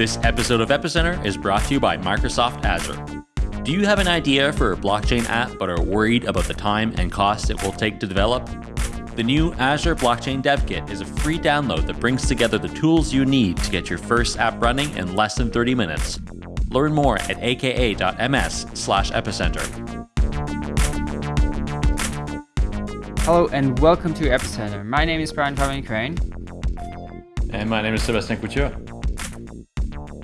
This episode of Epicenter is brought to you by Microsoft Azure. Do you have an idea for a blockchain app but are worried about the time and cost it will take to develop? The new Azure Blockchain Dev Kit is a free download that brings together the tools you need to get your first app running in less than 30 minutes. Learn more at aka.ms slash epicenter. Hello and welcome to Epicenter. My name is Brian Fabian Crain. And my name is Sébastien Couture.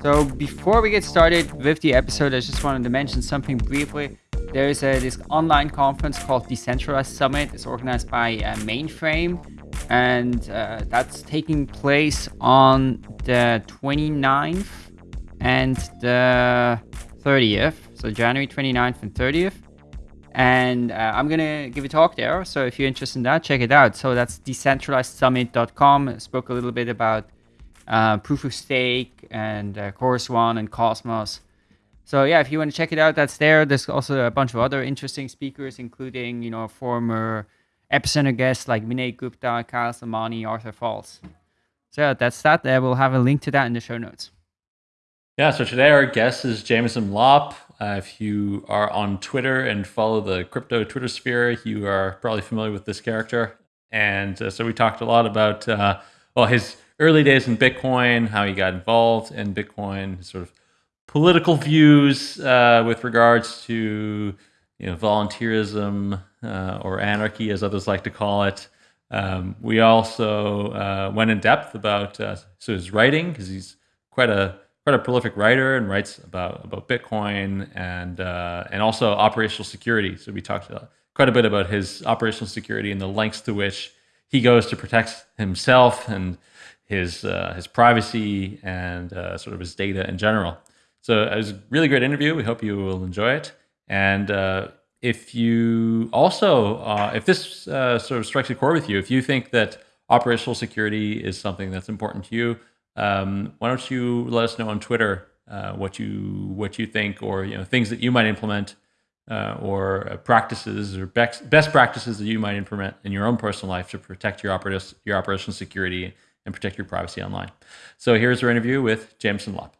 So before we get started with the episode, I just wanted to mention something briefly. There is a, this online conference called Decentralized Summit. It's organized by uh, Mainframe, and uh, that's taking place on the 29th and the 30th. So January 29th and 30th. And uh, I'm going to give a talk there. So if you're interested in that, check it out. So that's decentralizedsummit.com. I spoke a little bit about uh, Proof of Stake and uh, Chorus One and Cosmos. So yeah, if you want to check it out, that's there. There's also a bunch of other interesting speakers, including you know former Epicenter guests like Vinay Gupta, Kyle Samani, Arthur Falls. So yeah, that's that. I will have a link to that in the show notes. Yeah, so today our guest is Jameson Lopp. Uh, if you are on Twitter and follow the crypto Twitter sphere, you are probably familiar with this character. And uh, so we talked a lot about uh, well his early days in Bitcoin, how he got involved in Bitcoin, sort of political views uh, with regards to you know volunteerism uh, or anarchy, as others like to call it. Um, we also uh, went in depth about uh, so his writing because he's quite a quite a prolific writer and writes about about Bitcoin and uh, and also operational security. So we talked quite a bit about his operational security and the lengths to which he goes to protect himself and his uh, his privacy and uh, sort of his data in general. So it was a really great interview. We hope you will enjoy it. And uh, if you also, uh, if this uh, sort of strikes a chord with you, if you think that operational security is something that's important to you, um, why don't you let us know on Twitter uh, what you what you think, or you know things that you might implement, or practices or best practices that you might implement in your own personal life to protect your operat your operational security and protect your privacy online. So here's our interview with Jameson Lopp.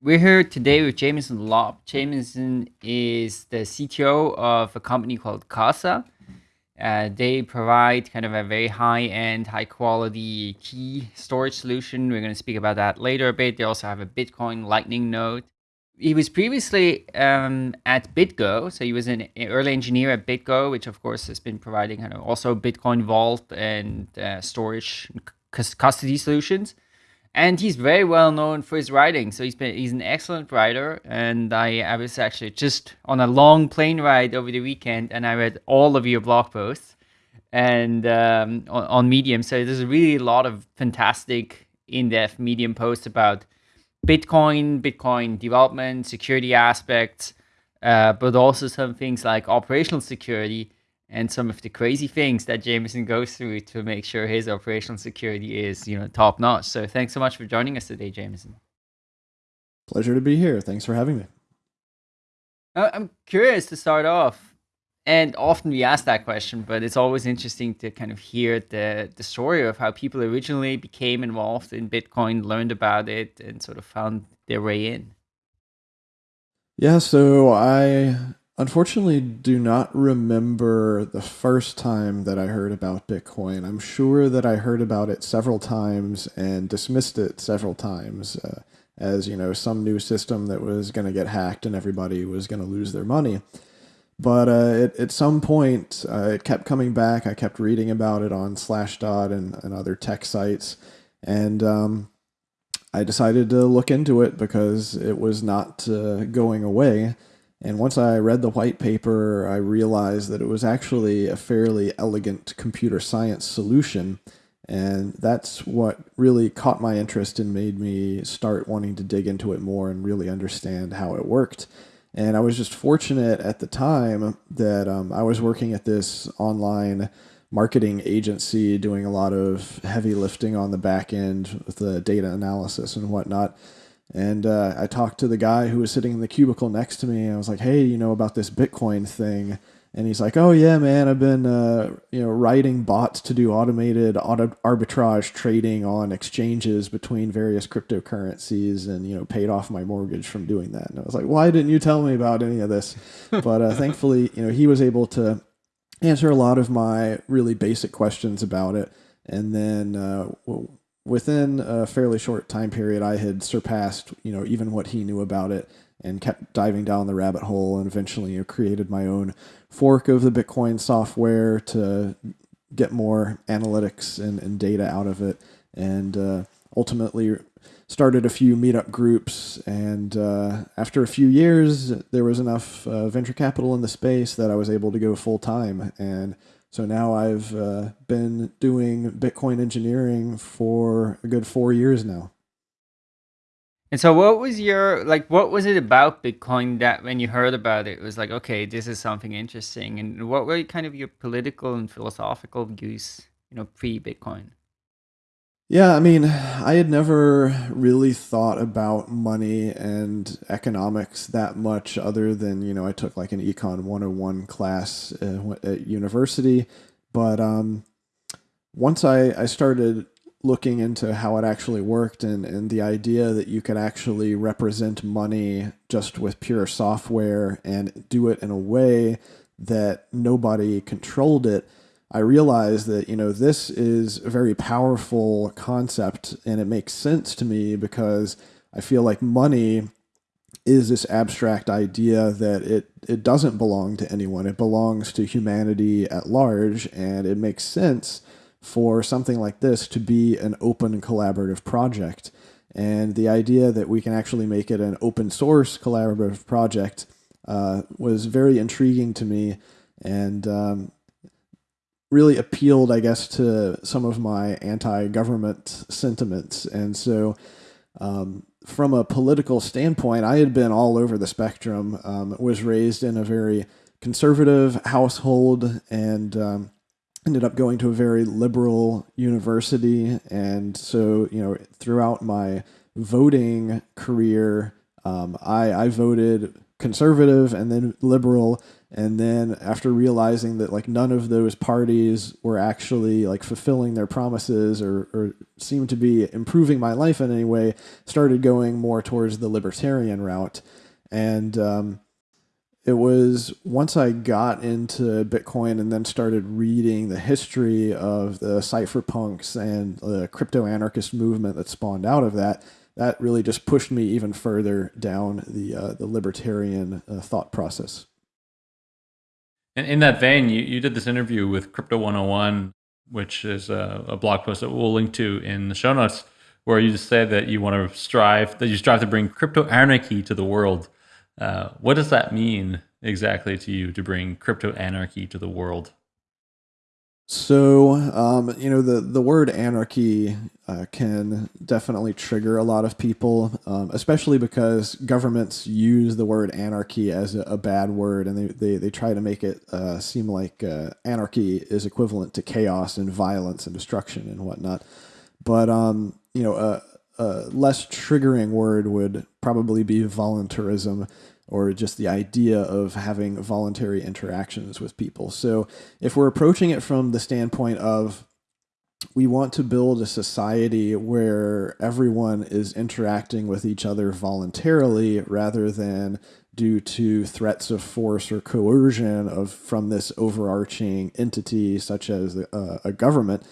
We're here today with Jameson Lopp. Jameson is the CTO of a company called Casa. Uh, they provide kind of a very high-end, high-quality key storage solution. We're going to speak about that later a bit. They also have a Bitcoin Lightning node he was previously um, at BitGo, so he was an early engineer at BitGo, which of course has been providing kind of also Bitcoin Vault and uh, storage custody solutions. And he's very well known for his writing. So he's been he's an excellent writer. And I, I was actually just on a long plane ride over the weekend, and I read all of your blog posts and um, on, on Medium. So there's really a lot of fantastic in-depth Medium posts about Bitcoin, Bitcoin development, security aspects, uh, but also some things like operational security and some of the crazy things that Jameson goes through to make sure his operational security is, you know, top notch. So thanks so much for joining us today, Jameson. Pleasure to be here. Thanks for having me. Uh, I'm curious to start off and often we ask that question, but it's always interesting to kind of hear the, the story of how people originally became involved in Bitcoin, learned about it, and sort of found their way in. Yeah, so I unfortunately do not remember the first time that I heard about Bitcoin. I'm sure that I heard about it several times and dismissed it several times uh, as, you know, some new system that was going to get hacked and everybody was going to lose their money. But uh, it, at some point, uh, it kept coming back. I kept reading about it on Slashdot and, and other tech sites. And um, I decided to look into it because it was not uh, going away. And once I read the white paper, I realized that it was actually a fairly elegant computer science solution. And that's what really caught my interest and made me start wanting to dig into it more and really understand how it worked. And I was just fortunate at the time that um, I was working at this online marketing agency doing a lot of heavy lifting on the back end with the data analysis and whatnot. And uh, I talked to the guy who was sitting in the cubicle next to me. I was like, hey, you know about this Bitcoin thing? And he's like, "Oh yeah, man, I've been uh, you know writing bots to do automated auto arbitrage trading on exchanges between various cryptocurrencies, and you know paid off my mortgage from doing that." And I was like, "Why didn't you tell me about any of this?" but uh, thankfully, you know, he was able to answer a lot of my really basic questions about it, and then uh, within a fairly short time period, I had surpassed you know even what he knew about it and kept diving down the rabbit hole and eventually you created my own fork of the Bitcoin software to get more analytics and, and data out of it. And uh, ultimately started a few meetup groups. And uh, after a few years, there was enough uh, venture capital in the space that I was able to go full time. And so now I've uh, been doing Bitcoin engineering for a good four years now. And so, what was your like? What was it about Bitcoin that when you heard about it, it was like, okay, this is something interesting? And what were kind of your political and philosophical views, you know, pre-Bitcoin? Yeah, I mean, I had never really thought about money and economics that much, other than you know, I took like an econ 101 class uh, at university. But um, once I I started looking into how it actually worked and, and the idea that you could actually represent money just with pure software and do it in a way that nobody controlled it, I realized that, you know, this is a very powerful concept and it makes sense to me because I feel like money is this abstract idea that it, it doesn't belong to anyone. It belongs to humanity at large and it makes sense for something like this to be an open collaborative project. And the idea that we can actually make it an open source collaborative project uh, was very intriguing to me and um, really appealed, I guess, to some of my anti government sentiments. And so, um, from a political standpoint, I had been all over the spectrum, um, was raised in a very conservative household and um, ended up going to a very liberal university. And so, you know, throughout my voting career, um, I, I voted conservative and then liberal. And then after realizing that like none of those parties were actually like fulfilling their promises or, or seemed to be improving my life in any way, started going more towards the libertarian route. And um, it was once I got into Bitcoin and then started reading the history of the cypherpunks and the crypto anarchist movement that spawned out of that, that really just pushed me even further down the uh, the libertarian uh, thought process. And in that vein, you, you did this interview with Crypto 101, which is a, a blog post that we'll link to in the show notes, where you just say that you want to strive that you strive to bring crypto anarchy to the world. Uh, what does that mean exactly to you to bring crypto anarchy to the world? So, um, you know, the, the word anarchy uh, can definitely trigger a lot of people, um, especially because governments use the word anarchy as a, a bad word and they, they, they try to make it uh, seem like uh, anarchy is equivalent to chaos and violence and destruction and whatnot. But, um, you know, a, less triggering word would probably be voluntarism, or just the idea of having voluntary interactions with people. So if we're approaching it from the standpoint of we want to build a society where everyone is interacting with each other voluntarily rather than due to threats of force or coercion of from this overarching entity such as a, a government,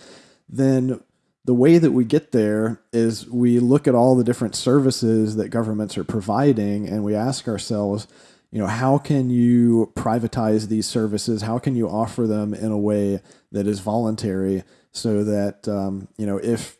then the way that we get there is we look at all the different services that governments are providing and we ask ourselves, you know, how can you privatize these services? How can you offer them in a way that is voluntary so that, um, you know, if,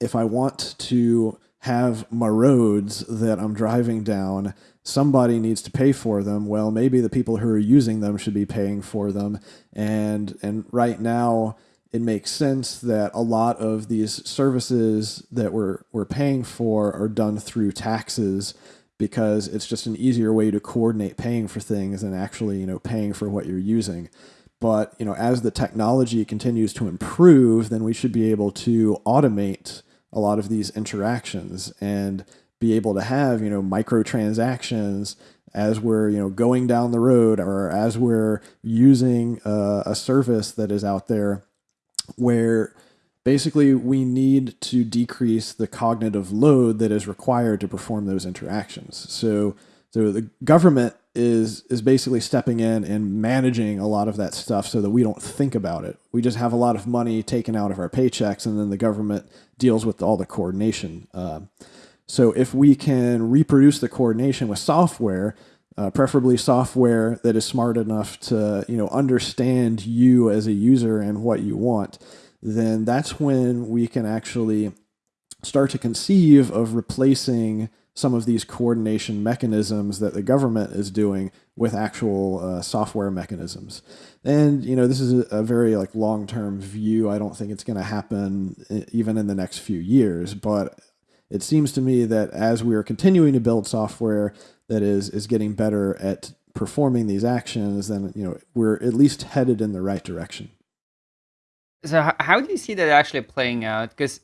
if I want to have my roads that I'm driving down, somebody needs to pay for them. Well, maybe the people who are using them should be paying for them. And, and right now, it makes sense that a lot of these services that we're, we're paying for are done through taxes because it's just an easier way to coordinate paying for things than actually, you know, paying for what you're using. But, you know, as the technology continues to improve, then we should be able to automate a lot of these interactions and be able to have you know microtransactions as we're you know going down the road or as we're using a, a service that is out there where basically we need to decrease the cognitive load that is required to perform those interactions so so the government is is basically stepping in and managing a lot of that stuff so that we don't think about it. We just have a lot of money taken out of our paychecks, and then the government deals with all the coordination. Uh, so if we can reproduce the coordination with software, uh, preferably software that is smart enough to you know understand you as a user and what you want, then that's when we can actually start to conceive of replacing some of these coordination mechanisms that the government is doing with actual uh, software mechanisms. And you know, this is a, a very like long-term view. I don't think it's going to happen even in the next few years, but it seems to me that as we are continuing to build software that is is getting better at performing these actions, then you know we're at least headed in the right direction. So how do you see that actually playing out? Because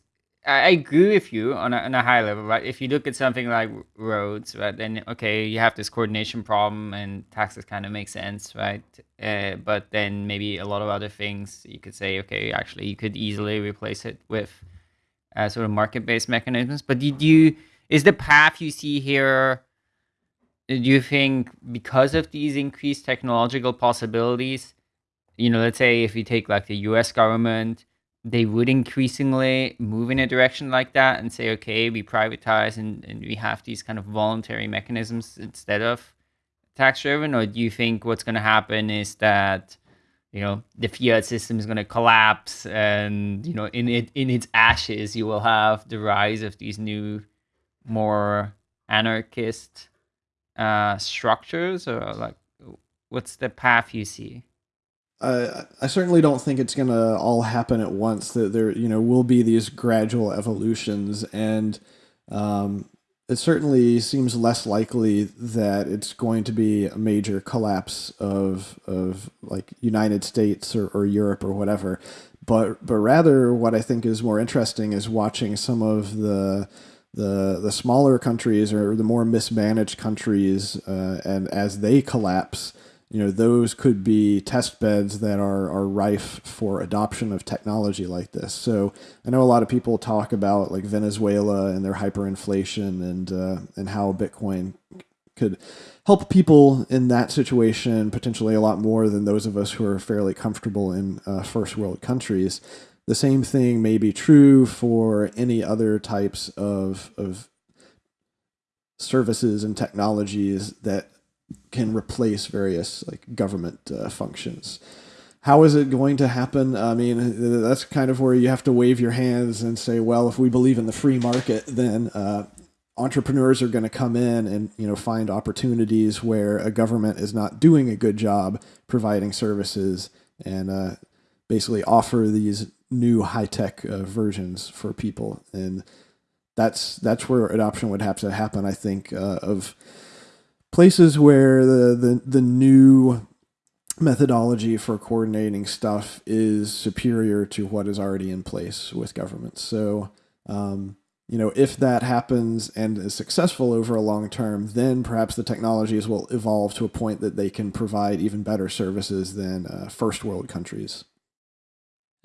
I agree with you on a, on a high level, right? If you look at something like roads, right, then okay, you have this coordination problem, and taxes kind of make sense, right? Uh, but then maybe a lot of other things, you could say, okay, actually, you could easily replace it with uh, sort of market-based mechanisms. But did you is the path you see here? Do you think because of these increased technological possibilities, you know, let's say if you take like the U.S. government they would increasingly move in a direction like that and say, okay, we privatize and, and we have these kind of voluntary mechanisms instead of tax driven? Or do you think what's going to happen is that, you know, the fiat system is going to collapse and, you know, in it in its ashes, you will have the rise of these new, more anarchist uh, structures? Or like, what's the path you see? I, I certainly don't think it's going to all happen at once. That there, you know, will be these gradual evolutions, and um, it certainly seems less likely that it's going to be a major collapse of of like United States or, or Europe or whatever. But but rather, what I think is more interesting is watching some of the the the smaller countries or the more mismanaged countries, uh, and as they collapse you know those could be test beds that are are rife for adoption of technology like this. So I know a lot of people talk about like Venezuela and their hyperinflation and uh, and how Bitcoin could help people in that situation potentially a lot more than those of us who are fairly comfortable in uh, first world countries. The same thing may be true for any other types of of services and technologies that can replace various like government uh, functions. How is it going to happen? I mean, that's kind of where you have to wave your hands and say, well, if we believe in the free market, then uh, entrepreneurs are going to come in and you know find opportunities where a government is not doing a good job providing services and uh, basically offer these new high tech uh, versions for people and that's that's where adoption would have to happen i think uh, of places where the, the, the new methodology for coordinating stuff is superior to what is already in place with governments. So, um, you know, if that happens and is successful over a long term, then perhaps the technologies will evolve to a point that they can provide even better services than uh, first world countries.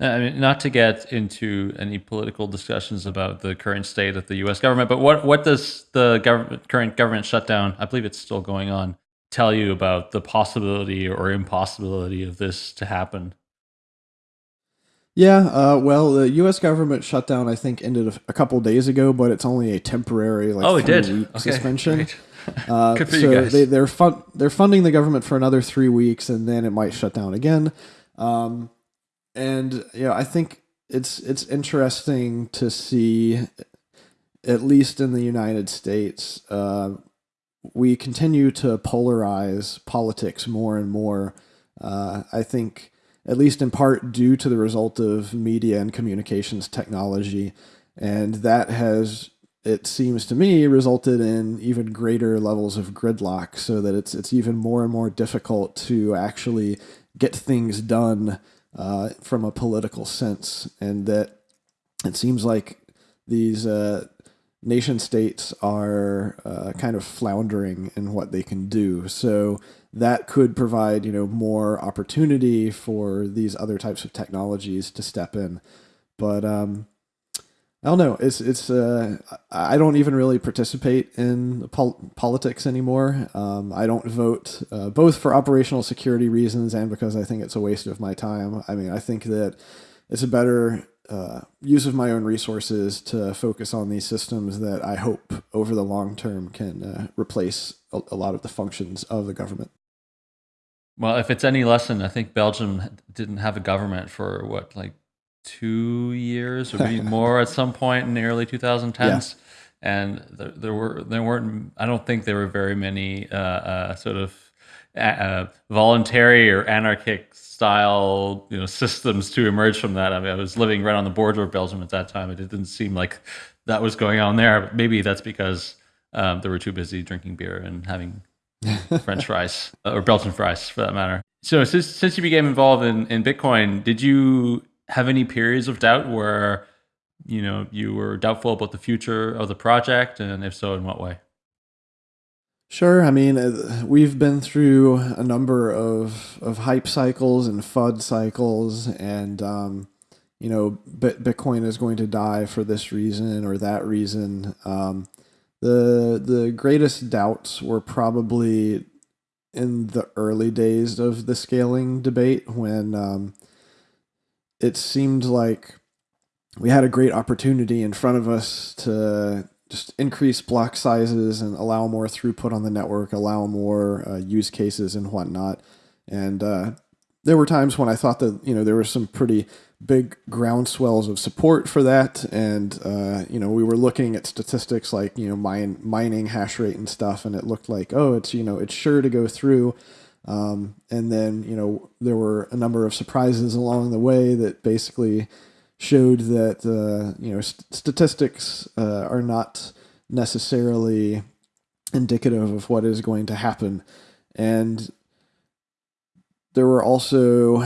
I mean, not to get into any political discussions about the current state of the U.S. government, but what what does the government, current government shutdown, I believe it's still going on, tell you about the possibility or impossibility of this to happen? Yeah, uh, well, the U.S. government shutdown I think ended a, a couple days ago, but it's only a temporary like oh, it did. week okay, suspension. Uh, so they, they're fun- they're funding the government for another three weeks, and then it might shut down again. Um, and yeah, I think it's it's interesting to see, at least in the United States, uh, we continue to polarize politics more and more. Uh, I think, at least in part due to the result of media and communications technology, and that has it seems to me resulted in even greater levels of gridlock so that it's it's even more and more difficult to actually get things done uh, from a political sense, and that it seems like these uh, nation states are uh, kind of floundering in what they can do. So that could provide you know more opportunity for these other types of technologies to step in. But um, I don't know. It's it's. Uh, I don't even really participate in pol- politics anymore. Um, I don't vote uh, both for operational security reasons and because I think it's a waste of my time. I mean, I think that it's a better uh, use of my own resources to focus on these systems that I hope over the long term can uh, replace a, a lot of the functions of the government. Well, if it's any lesson, I think Belgium didn't have a government for what, like two years or maybe more at some point in the early 2010s. Yeah. And there, there, were there weren't I don't think there were very many uh, uh, sort of uh, voluntary or anarchic style you know systems to emerge from that. I mean, I was living right on the border of Belgium at that time. It didn't seem like that was going on there. But maybe that's because um, they were too busy drinking beer and having French fries or Belgian fries for that matter. So since since you became involved in, in Bitcoin, did you have any periods of doubt where you know you were doubtful about the future of the project, and if so, in what way? Sure. I mean, uh, we've been through a number of of hype cycles and FUD cycles, and um, you know, Bitcoin is going to die for this reason or that reason. Um, the the greatest doubts were probably in the early days of the scaling debate when um, it seemed like we had a great opportunity in front of us to just increase block sizes and allow more throughput on the network, allow more uh, use cases and whatnot. And uh, there were times when I thought that you know there were some pretty big groundswells of support for that, and uh, you know we were looking at statistics like you know mine, mining hash rate and stuff, and it looked like oh it's you know it's sure to go through. Um, and then, you know, there were a number of surprises along the way that basically showed that, uh, you know, st- statistics uh, are not necessarily indicative of what is going to happen. And there were also,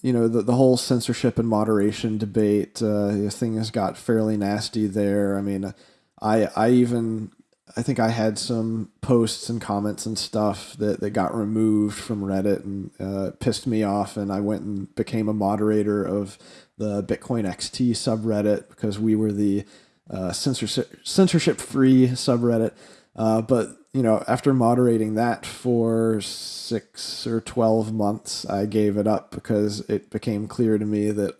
you know, the, the whole censorship and moderation debate. Uh, things got fairly nasty there. I mean, I I even I think I had some posts and comments and stuff that, that got removed from Reddit and uh, pissed me off. And I went and became a moderator of the Bitcoin XT subreddit because we were the uh, censorship censorship free subreddit. Uh, but you know, after moderating that for six or twelve months, I gave it up because it became clear to me that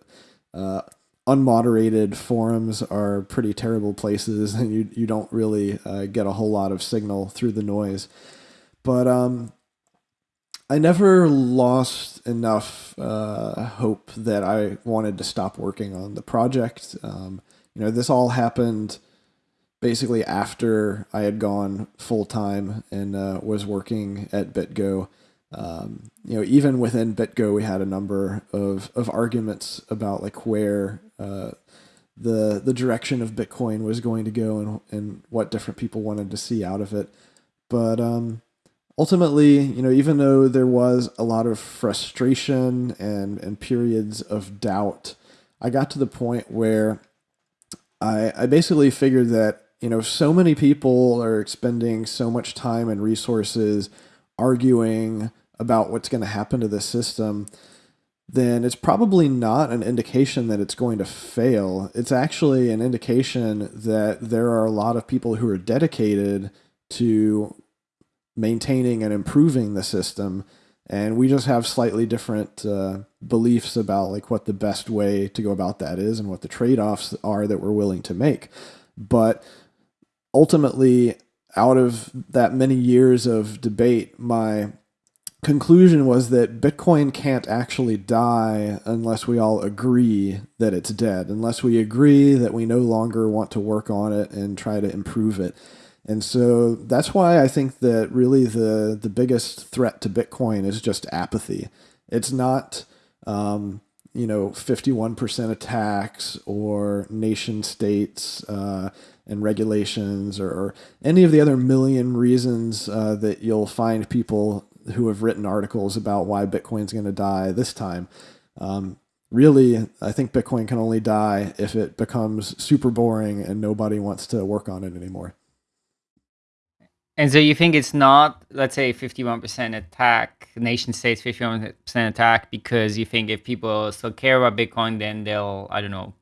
uh, unmoderated forums are pretty terrible places and you, you don't really uh, get a whole lot of signal through the noise. But um, I never lost enough uh, hope that I wanted to stop working on the project. Um, you know, this all happened basically after I had gone full time and uh, was working at BitGo. Um, you know, even within BitGo, we had a number of, of arguments about like where uh, the the direction of Bitcoin was going to go and and what different people wanted to see out of it. But um, ultimately, you know, even though there was a lot of frustration and and periods of doubt, I got to the point where I I basically figured that you know so many people are expending so much time and resources arguing about what's going to happen to the system then it's probably not an indication that it's going to fail. It's actually an indication that there are a lot of people who are dedicated to maintaining and improving the system and we just have slightly different uh, beliefs about like what the best way to go about that is and what the trade-offs are that we're willing to make but ultimately out of that many years of debate my conclusion was that Bitcoin can't actually die unless we all agree that it's dead, unless we agree that we no longer want to work on it and try to improve it. And so that's why I think that really the the biggest threat to Bitcoin is just apathy. It's not um, you know 51% attacks or nation states uh, and regulations or, or, any of the other million reasons uh, that you'll find people who have written articles about why Bitcoin's going to die this time. Um, really, I think Bitcoin can only die if it becomes super boring and nobody wants to work on it anymore. And so you think it's not, let's say, 51% attack, nation states 51% attack, because you think if people still care about Bitcoin, then they'll, I don't know,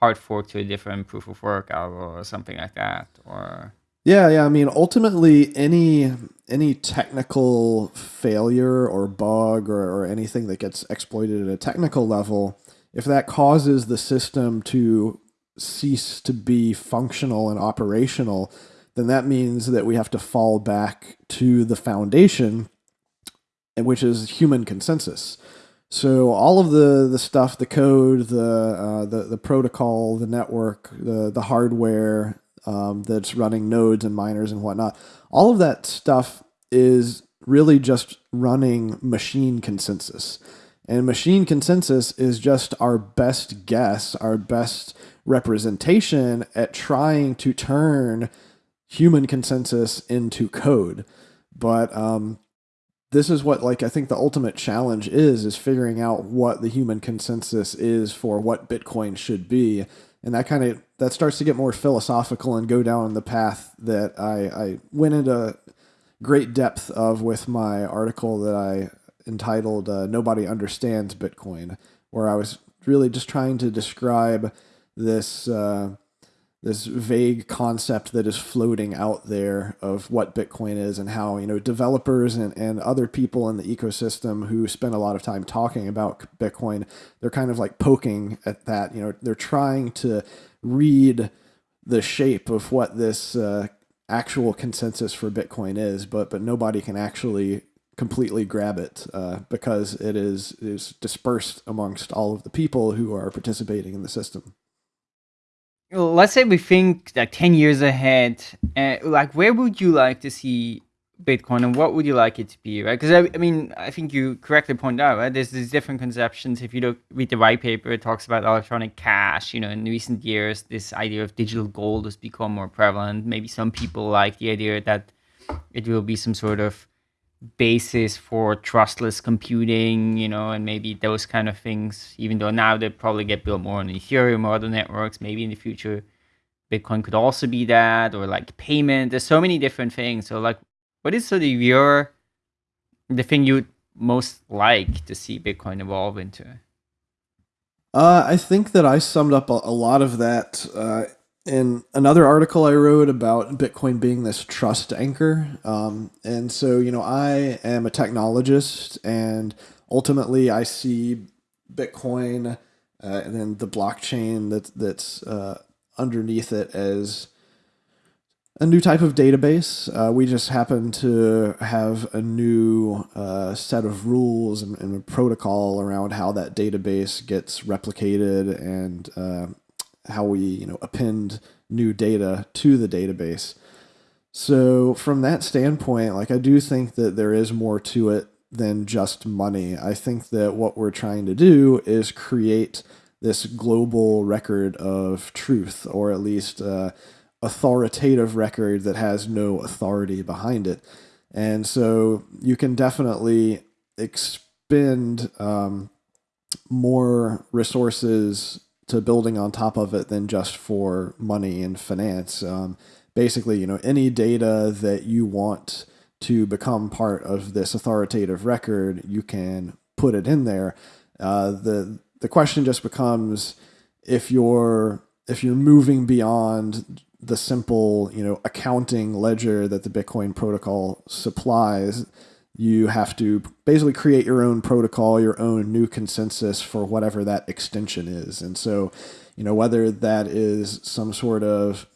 hard fork to a different proof of work or something like that, or yeah, yeah. I mean, ultimately, any any technical failure or bug or, or anything that gets exploited at a technical level, if that causes the system to cease to be functional and operational, then that means that we have to fall back to the foundation, which is human consensus. So all of the the stuff, the code, the uh, the the protocol, the network, the the hardware um, that's running nodes and miners and whatnot, all of that stuff is really just running machine consensus. And machine consensus is just our best guess, our best representation at trying to turn human consensus into code. But um, this is what like I think the ultimate challenge is is figuring out what the human consensus is for what Bitcoin should be. And that kind of that starts to get more philosophical and go down the path that I, I went into great depth of with my article that I entitled uh, Nobody Understands Bitcoin, where I was really just trying to describe this uh, this vague concept that is floating out there of what Bitcoin is and how, you know, developers and, and other people in the ecosystem who spend a lot of time talking about Bitcoin, they're kind of like poking at that. You know, they're trying to read the shape of what this uh, actual consensus for Bitcoin is, but but nobody can actually completely grab it uh, because it is is dispersed amongst all of the people who are participating in the system let's say we think like 10 years ahead uh, like where would you like to see bitcoin and what would you like it to be right? Because I, I, mean i think you correctly point out right there's these different conceptions. If you look read the white paper it talks about electronic cash you know in recent years this idea of digital gold has become more prevalent. Maybe some people like the idea that it will be some sort of basis for trustless computing, you know, and maybe those kind of things, even though now they probably get built more on Ethereum or other networks, maybe in the future Bitcoin could also be that, or like payment. There's so many different things. So like what is sort of your the thing you'd most like to see Bitcoin evolve into? Uh, I think that I summed up a, a lot of that uh, in another article I wrote about Bitcoin being this trust anchor. Um, and so, you know, I am a technologist, and ultimately I see Bitcoin uh, and then the blockchain that, that's uh, underneath it as a new type of database. Uh, we just happen to have a new uh, set of rules and, and, a protocol around how that database gets replicated and uh, how we you know append new data to the database. So from that standpoint, like I do think that there is more to it than just money. I think that what we're trying to do is create this global record of truth, or at least uh, authoritative record that has no authority behind it. And so you can definitely expend um, more resources to building on top of it than just for money and finance. Um, basically, you know, any data that you want to become part of this authoritative record, you can put it in there. Uh, the the question just becomes if you're if you're moving beyond the simple you know accounting ledger that the Bitcoin protocol supplies you have to basically create your own protocol, your own new consensus for whatever that extension is. And so, you know, whether that is some sort of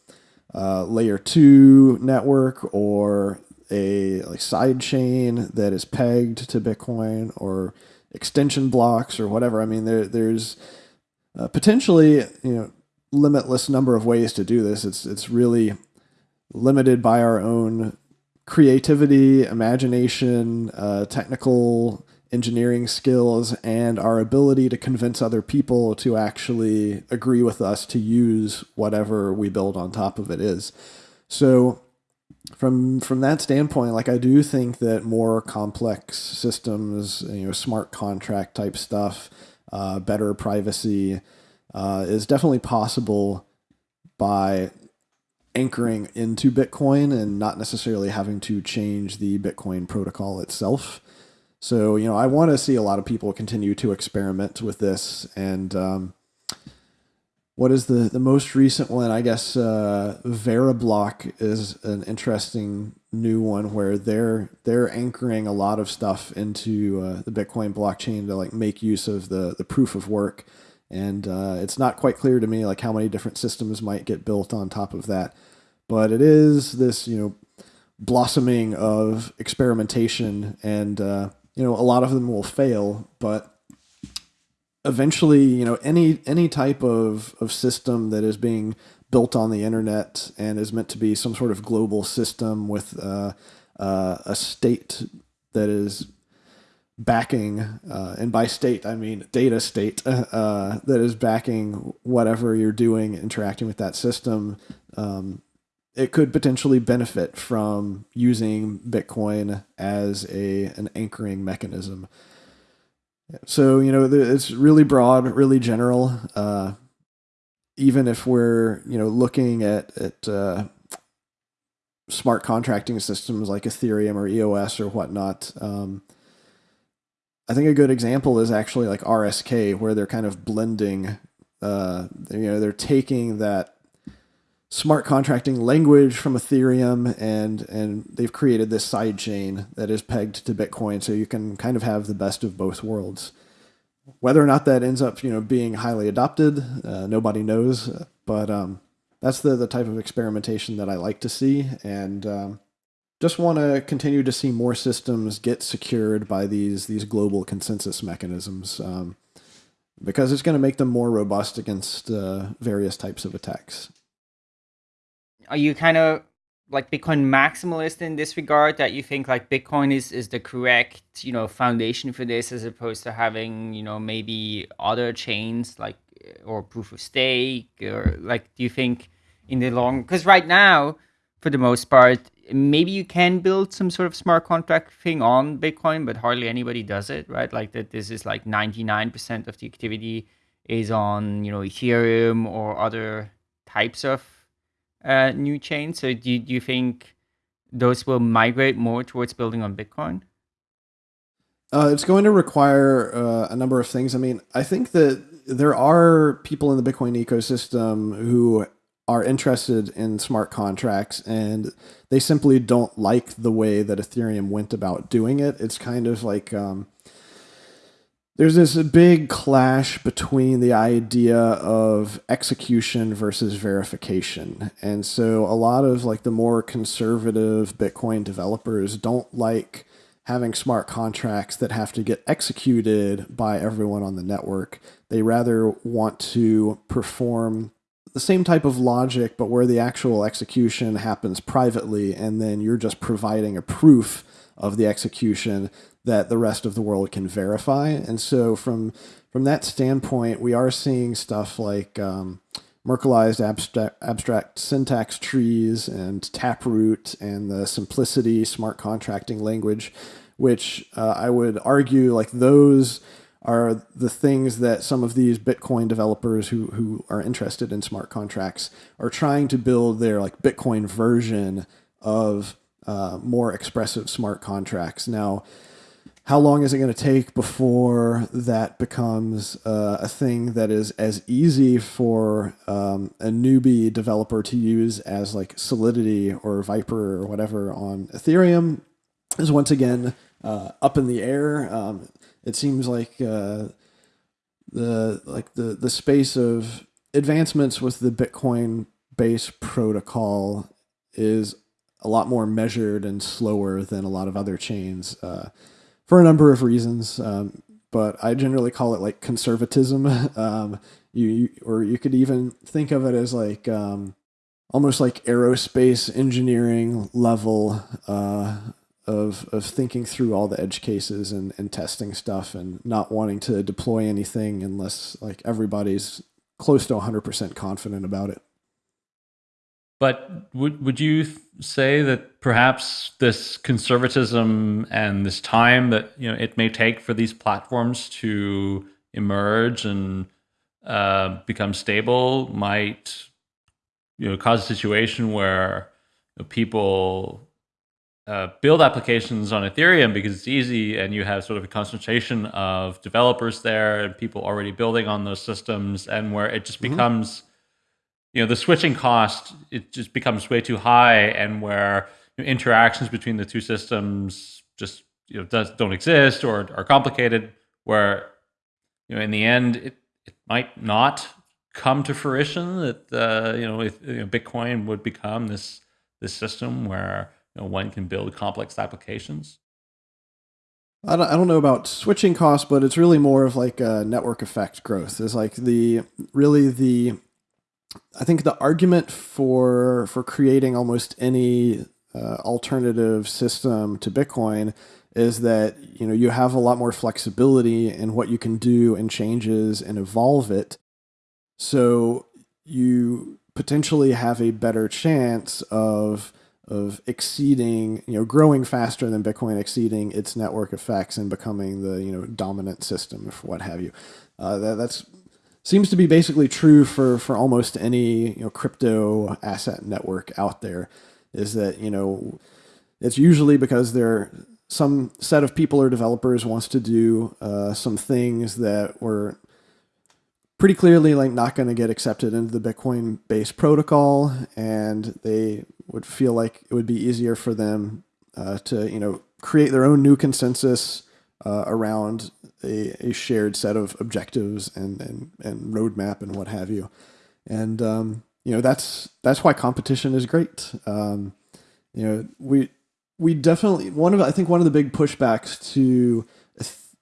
uh, layer two network or a like side chain that is pegged to Bitcoin or extension blocks or whatever. I mean, there there's uh, potentially you know limitless number of ways to do this. It's it's really limited by our own creativity, imagination, uh, technical engineering skills, and our ability to convince other people to actually agree with us to use whatever we build on top of it is. So from from that standpoint, like I do think that more complex systems, you know, smart contract type stuff, uh, better privacy uh, is definitely possible by anchoring into Bitcoin and not necessarily having to change the Bitcoin protocol itself. So, you know, I want to see a lot of people continue to experiment with this. And um, what is the, the most recent one? I guess uh, Veriblock is an interesting new one where they're they're anchoring a lot of stuff into uh, the Bitcoin blockchain to like make use of the the proof of work. And uh, it's not quite clear to me like how many different systems might get built on top of that. But it is this, you know, blossoming of experimentation and uh, you know, a lot of them will fail, but eventually, you know, any any type of, of system that is being built on the internet and is meant to be some sort of global system with uh, uh, a state that is backing, uh, and by state I mean data state uh, that is backing whatever you're doing, interacting with that system. Um, it could potentially benefit from using Bitcoin as a an anchoring mechanism. So you know it's really broad, really general. Uh, even if we're you know looking at at uh, smart contracting systems like Ethereum or EOS or whatnot, um, I think a good example is actually like RSK, where they're kind of blending. Uh, you know, they're taking that smart contracting language from Ethereum, and and they've created this side chain that is pegged to Bitcoin, so you can kind of have the best of both worlds. Whether or not that ends up, you know, being highly adopted, uh, nobody knows. But um, that's the the type of experimentation that I like to see, and um, just want to continue to see more systems get secured by these these global consensus mechanisms. Um, because it's going to make them more robust against uh, various types of attacks are you kind of like Bitcoin maximalist in this regard that you think like Bitcoin is is the correct you know foundation for this as opposed to having you know maybe other chains like eh, or proof of stake or like do you think in the long because right now for the most part maybe you can build some sort of smart contract thing on Bitcoin but hardly anybody does it right? Like that this is like 99% of the activity is on you know Ethereum or other types of uh, new chain. So do, do you think those will migrate more towards building on Bitcoin? Uh, it's going to require uh, a number of things. I mean, I think that there are people in the Bitcoin ecosystem who are interested in smart contracts and they simply don't like the way that Ethereum went about doing it. It's kind of like um, there's this big clash between the idea of execution versus verification. And so a lot of like the more conservative Bitcoin developers don't like having smart contracts that have to get executed by everyone on the network. They rather want to perform the same type of logic, but where the actual execution happens privately, and then you're just providing a proof of the execution that the rest of the world can verify. And so from from that standpoint, we are seeing stuff like um, Merkleized abstract, abstract syntax trees and Taproot and the simplicity smart contracting language, which uh, I would argue like those are the things that some of these Bitcoin developers who who are interested in smart contracts are trying to build their like Bitcoin version of uh, more expressive smart contracts. Now, how long is it going to take before that becomes uh, a thing that is as easy for um, a newbie developer to use as like Solidity or Vyper or whatever on Ethereum is once again uh, up in the air. Um, it seems like uh, the like the the space of advancements with the Bitcoin base protocol is a lot more measured and slower than a lot of other chains. Uh, for a number of reasons. Um, but I generally call it like conservatism. um, you, you, or you could even think of it as like um, almost like aerospace engineering level uh, of of thinking through all the edge cases and, and testing stuff and not wanting to deploy anything unless like everybody's close to 100% confident about it. But would would you say that perhaps this conservatism and this time that you know it may take for these platforms to emerge and uh, become stable might you know cause a situation where you know, people uh, build applications on Ethereum because it's easy and you have sort of a concentration of developers there and people already building on those systems and where it just mm-hmm. becomes you know the switching cost it just becomes way too high and where you know, interactions between the two systems just you know does, don't exist or are complicated where you know in the end it, it might not come to fruition that uh, you know if you know, bitcoin would become this this system where you know, one can build complex applications I don't, I don't know about switching costs, but it's really more of like a network effect growth. Is like the really the I think the argument for for creating almost any uh, alternative system to Bitcoin is that you know you have a lot more flexibility in what you can do and changes and evolve it. So you potentially have a better chance of of exceeding, you know, growing faster than Bitcoin, exceeding its network effects and becoming the you know dominant system, or what have you. Uh, that, that's seems to be basically true for for almost any you know crypto asset network out there. Is that you know it's usually because there some set of people or developers wants to do uh, some things that were pretty clearly like not going to get accepted into the Bitcoin based protocol, and they would feel like it would be easier for them uh, to you know create their own new consensus uh, around a, a, shared set of objectives and, and and roadmap and what have you, and um, you know that's that's why competition is great. Um, you know we we definitely one of I think one of the big pushbacks to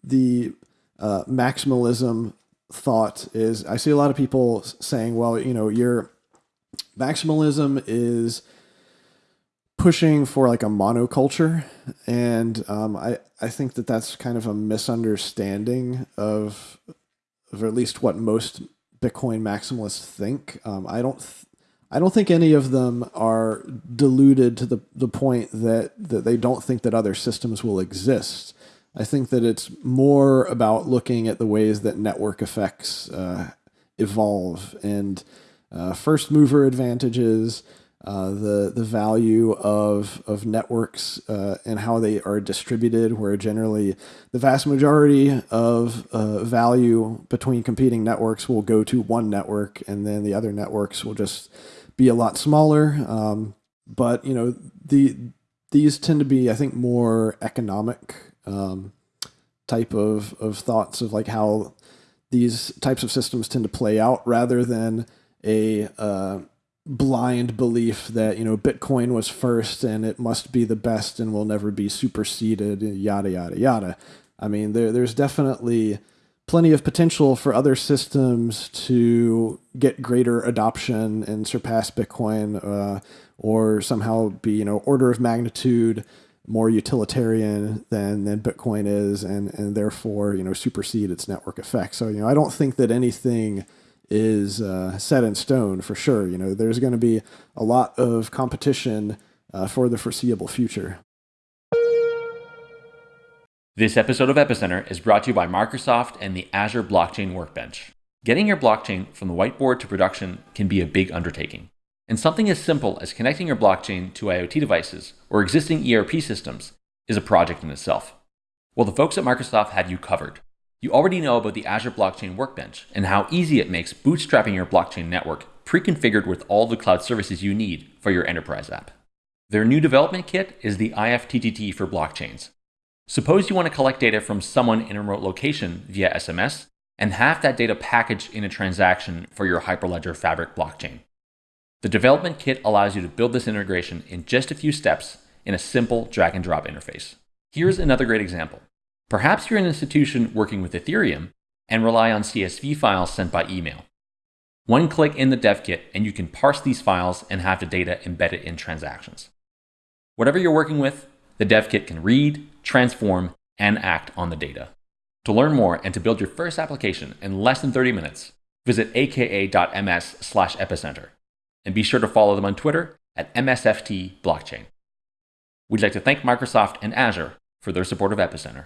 the uh, maximalism thought is I see a lot of people saying, well, you know, your maximalism is pushing for like a monoculture, and um, I I think that that's kind of a misunderstanding of of at least what most Bitcoin maximalists think. Um, I don't. Th- I don't think any of them are deluded to the, the point that, that they don't think that other systems will exist. I think that it's more about looking at the ways that network effects uh, evolve and uh, first mover advantages, uh, the the value of of networks uh, and how they are distributed, where generally the vast majority of uh, value between competing networks will go to one network, and then the other networks will just be a lot smaller. Um, but you know the these tend to be, I think, more economic um, type of of thoughts of like how these types of systems tend to play out, rather than a uh, blind belief that you know Bitcoin was first and it must be the best and will never be superseded. Yada yada yada. I mean, there there's definitely plenty of potential for other systems to get greater adoption and surpass Bitcoin, uh, or somehow be you know order of magnitude more utilitarian than than Bitcoin is, and and therefore you know supersede its network effect. So you know I don't think that anything is uh, set in stone for sure. You know, there's going to be a lot of competition uh, for the foreseeable future. This episode of Epicenter is brought to you by Microsoft and the Azure Blockchain Workbench. Getting your blockchain from the whiteboard to production can be a big undertaking. And something as simple as connecting your blockchain to IoT devices or existing ERP systems is a project in itself. Well, the folks at Microsoft have you covered. You already know about the Azure Blockchain Workbench and how easy it makes bootstrapping your blockchain network pre-configured with all the cloud services you need for your enterprise app. Their new development kit is the IFTTT for blockchains. Suppose you want to collect data from someone in a remote location via SMS and have that data packaged in a transaction for your Hyperledger Fabric blockchain. The development kit allows you to build this integration in just a few steps in a simple drag and drop interface. Here's another great example. Perhaps you're an institution working with Ethereum and rely on CSV files sent by email. One click in the dev kit and you can parse these files and have the data embedded in transactions. Whatever you're working with, the dev kit can read, transform, and act on the data. To learn more and to build your first application in less than 30 minutes, visit aka.ms slash epicenter. And be sure to follow them on Twitter at MSFT Blockchain. We'd like to thank Microsoft and Azure for their support of Epicenter.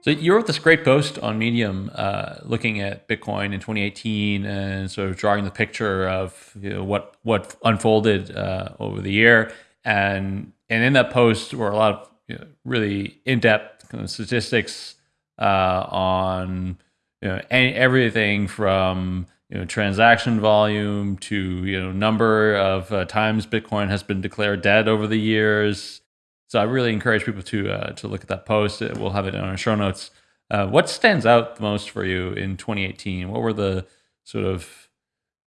So you wrote this great post on Medium, uh, looking at Bitcoin in 2018 and sort of drawing the picture of you know, what what unfolded uh, over the year. And and in that post were a lot of you know, really in depth kind of statistics uh, on you know any, everything from you know transaction volume to you know number of uh, times Bitcoin has been declared dead over the years. So I really encourage people to uh, to look at that post. We'll have it in our show notes. Uh, what stands out the most for you in 2018? What were the sort of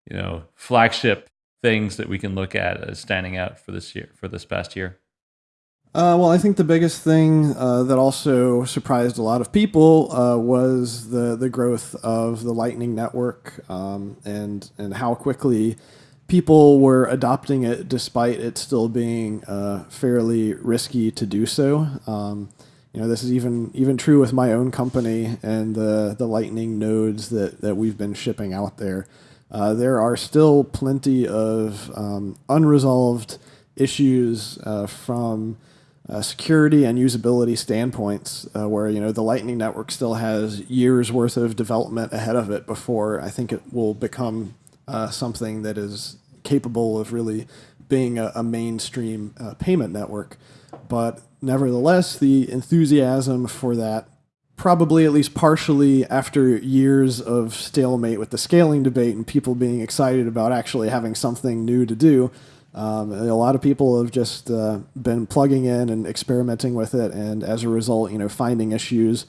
you know flagship things that we can look at as standing out for this year for this past year? Uh, well, I think the biggest thing uh, that also surprised a lot of people uh, was the the growth of the Lightning Network um, and and how quickly people were adopting it, despite it still being uh, fairly risky to do so. Um, you know, this is even even true with my own company and the the Lightning nodes that that we've been shipping out there. Uh, there are still plenty of um, unresolved issues uh, from uh, security and usability standpoints, uh, where you know the Lightning Network still has years worth of development ahead of it before I think it will become uh, something that is capable of really being a, a mainstream uh, payment network. But nevertheless, the enthusiasm for that probably at least partially after years of stalemate with the scaling debate and people being excited about actually having something new to do um, a lot of people have just uh, been plugging in and experimenting with it, and as a result, you know, finding issues,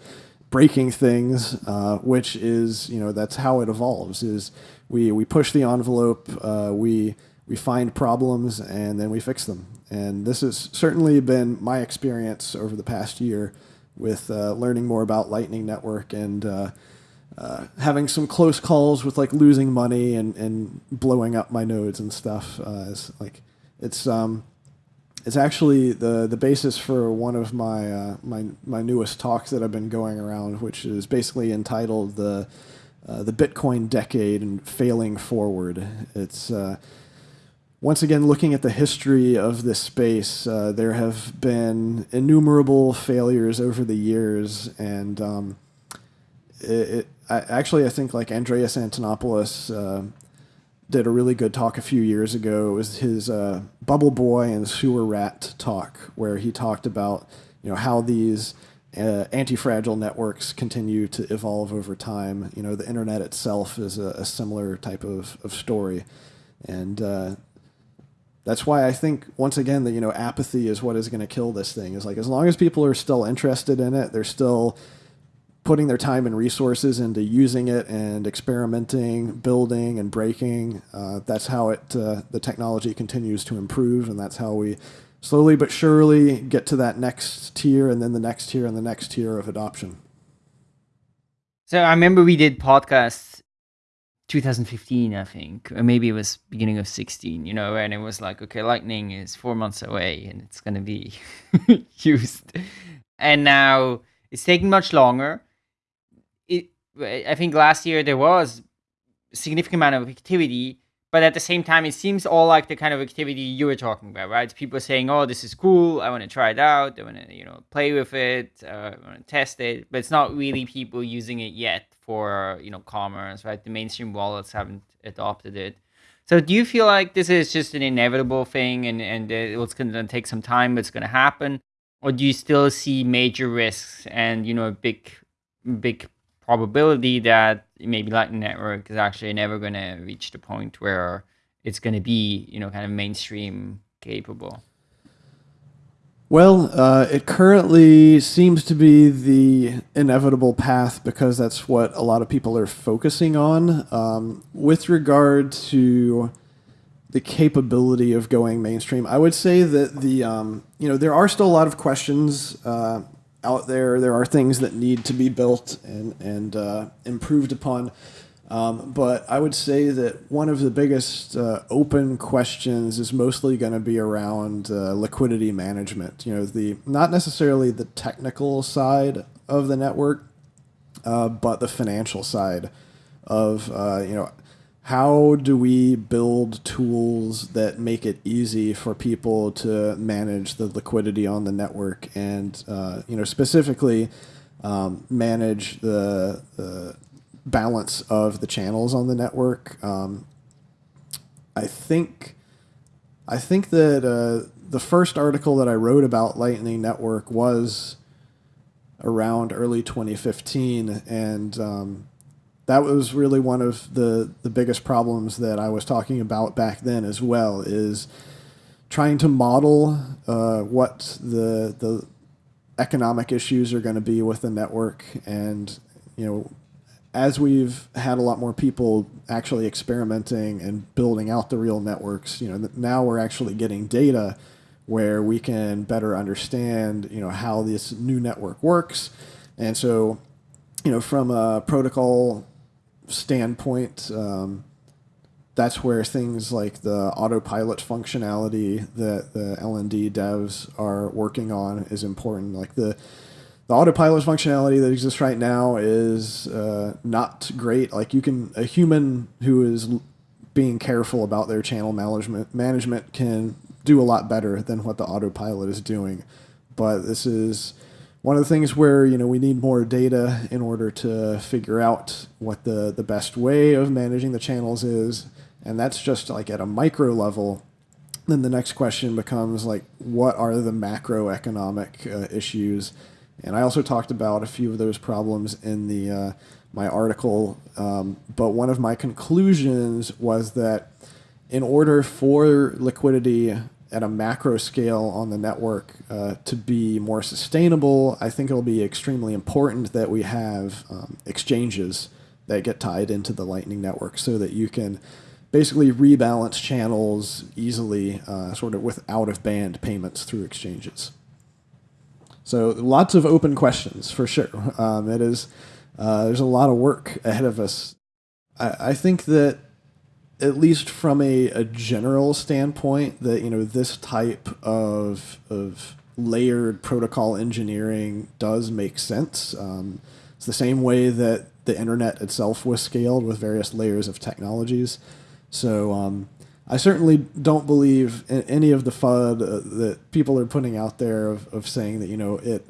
breaking things, uh, which is, you know, that's how it evolves. Is we we push the envelope, uh, we we find problems, and then we fix them. And this has certainly been my experience over the past year with uh, learning more about Lightning Network and uh, uh, having some close calls with like losing money and, and blowing up my nodes and stuff. Uh, is like it's um, it's actually the the basis for one of my uh, my my newest talks that I've been going around, which is basically entitled the uh, the Bitcoin decade and failing forward. It's uh, once again looking at the history of this space. Uh, there have been innumerable failures over the years, and um, it, it I, actually, I think like Andreas Antonopoulos uh, did a really good talk a few years ago. It was his uh, Bubble Boy and Sewer Rat talk, where he talked about you know how these uh, anti-fragile networks continue to evolve over time. You know, the internet itself is a, a similar type of, of story, and uh, that's why I think once again that you know apathy is what is going to kill this thing. Is like as long as people are still interested in it, they're still putting their time and resources into using it and experimenting, building, and breaking. Uh, that's how it uh, the technology continues to improve, and that's how we slowly but surely get to that next tier, and then the next tier, and the next tier of adoption. So I remember we did podcasts 2015, I think, or maybe it was beginning of 16, you know, and it was like, okay, Lightning is four months away and it's going to be used. And now it's taking much longer It, I think last year there was significant amount of activity, but at the same time, it seems all like the kind of activity you were talking about, right? People saying, "Oh, this is cool. I want to try it out. I want to, you know, play with it. Uh, I want to test it." But it's not really people using it yet for, you know, commerce, right? The mainstream wallets haven't adopted it. So, do you feel like this is just an inevitable thing, and and it's going to take some time, but it's going to happen, or do you still see major risks and you know a big, big probability that maybe Lightning Network is actually never going to reach the point where it's going to be, you know, kind of mainstream capable? Well, uh, it currently seems to be the inevitable path because that's what a lot of people are focusing on. Um, with regard to the capability of going mainstream, I would say that the um, you know there are still a lot of questions uh, out there. There are things that need to be built and and uh, improved upon. Um, but I would say that one of the biggest uh, open questions is mostly going to be around uh, liquidity management. You know, the not necessarily the technical side of the network, uh, but the financial side of uh, you know how do we build tools that make it easy for people to manage the liquidity on the network and uh, you know specifically um, manage the, the balance of the channels on the network. Um, I think I think that uh, the first article that I wrote about Lightning Network was around early 2015, and um, that was really one of the the biggest problems that I was talking about back then as well. Is trying to model uh, what the the economic issues are going to be with the network, and you know as we've had a lot more people actually experimenting and building out the real networks, you know, now we're actually getting data where we can better understand, you know, how this new network works. And so, you know, from a protocol standpoint, um, that's where things like the autopilot functionality that the LND devs are working on is important. Like the the autopilot functionality that exists right now is uh, not great. Like you can a human who is being careful about their channel management management can do a lot better than what the autopilot is doing. But this is one of the things where you know we need more data in order to figure out what the the best way of managing the channels is, and that's just like at a micro level. Then the next question becomes like, what are the macroeconomic uh, issues? And I also talked about a few of those problems in the uh, my article. Um, but one of my conclusions was that in order for liquidity at a macro scale on the network uh, to be more sustainable, I think it'll be extremely important that we have um, exchanges that get tied into the Lightning Network so that you can basically rebalance channels easily, uh, sort of with out of band payments through exchanges. So lots of open questions for sure. Um, it is uh, there's a lot of work ahead of us. I, I think that at least from a, a general standpoint, that you know this type of of layered protocol engineering does make sense. Um, it's the same way that the internet itself was scaled with various layers of technologies. So um, I certainly don't believe in any of the FUD uh, that people are putting out there of, of saying that you know it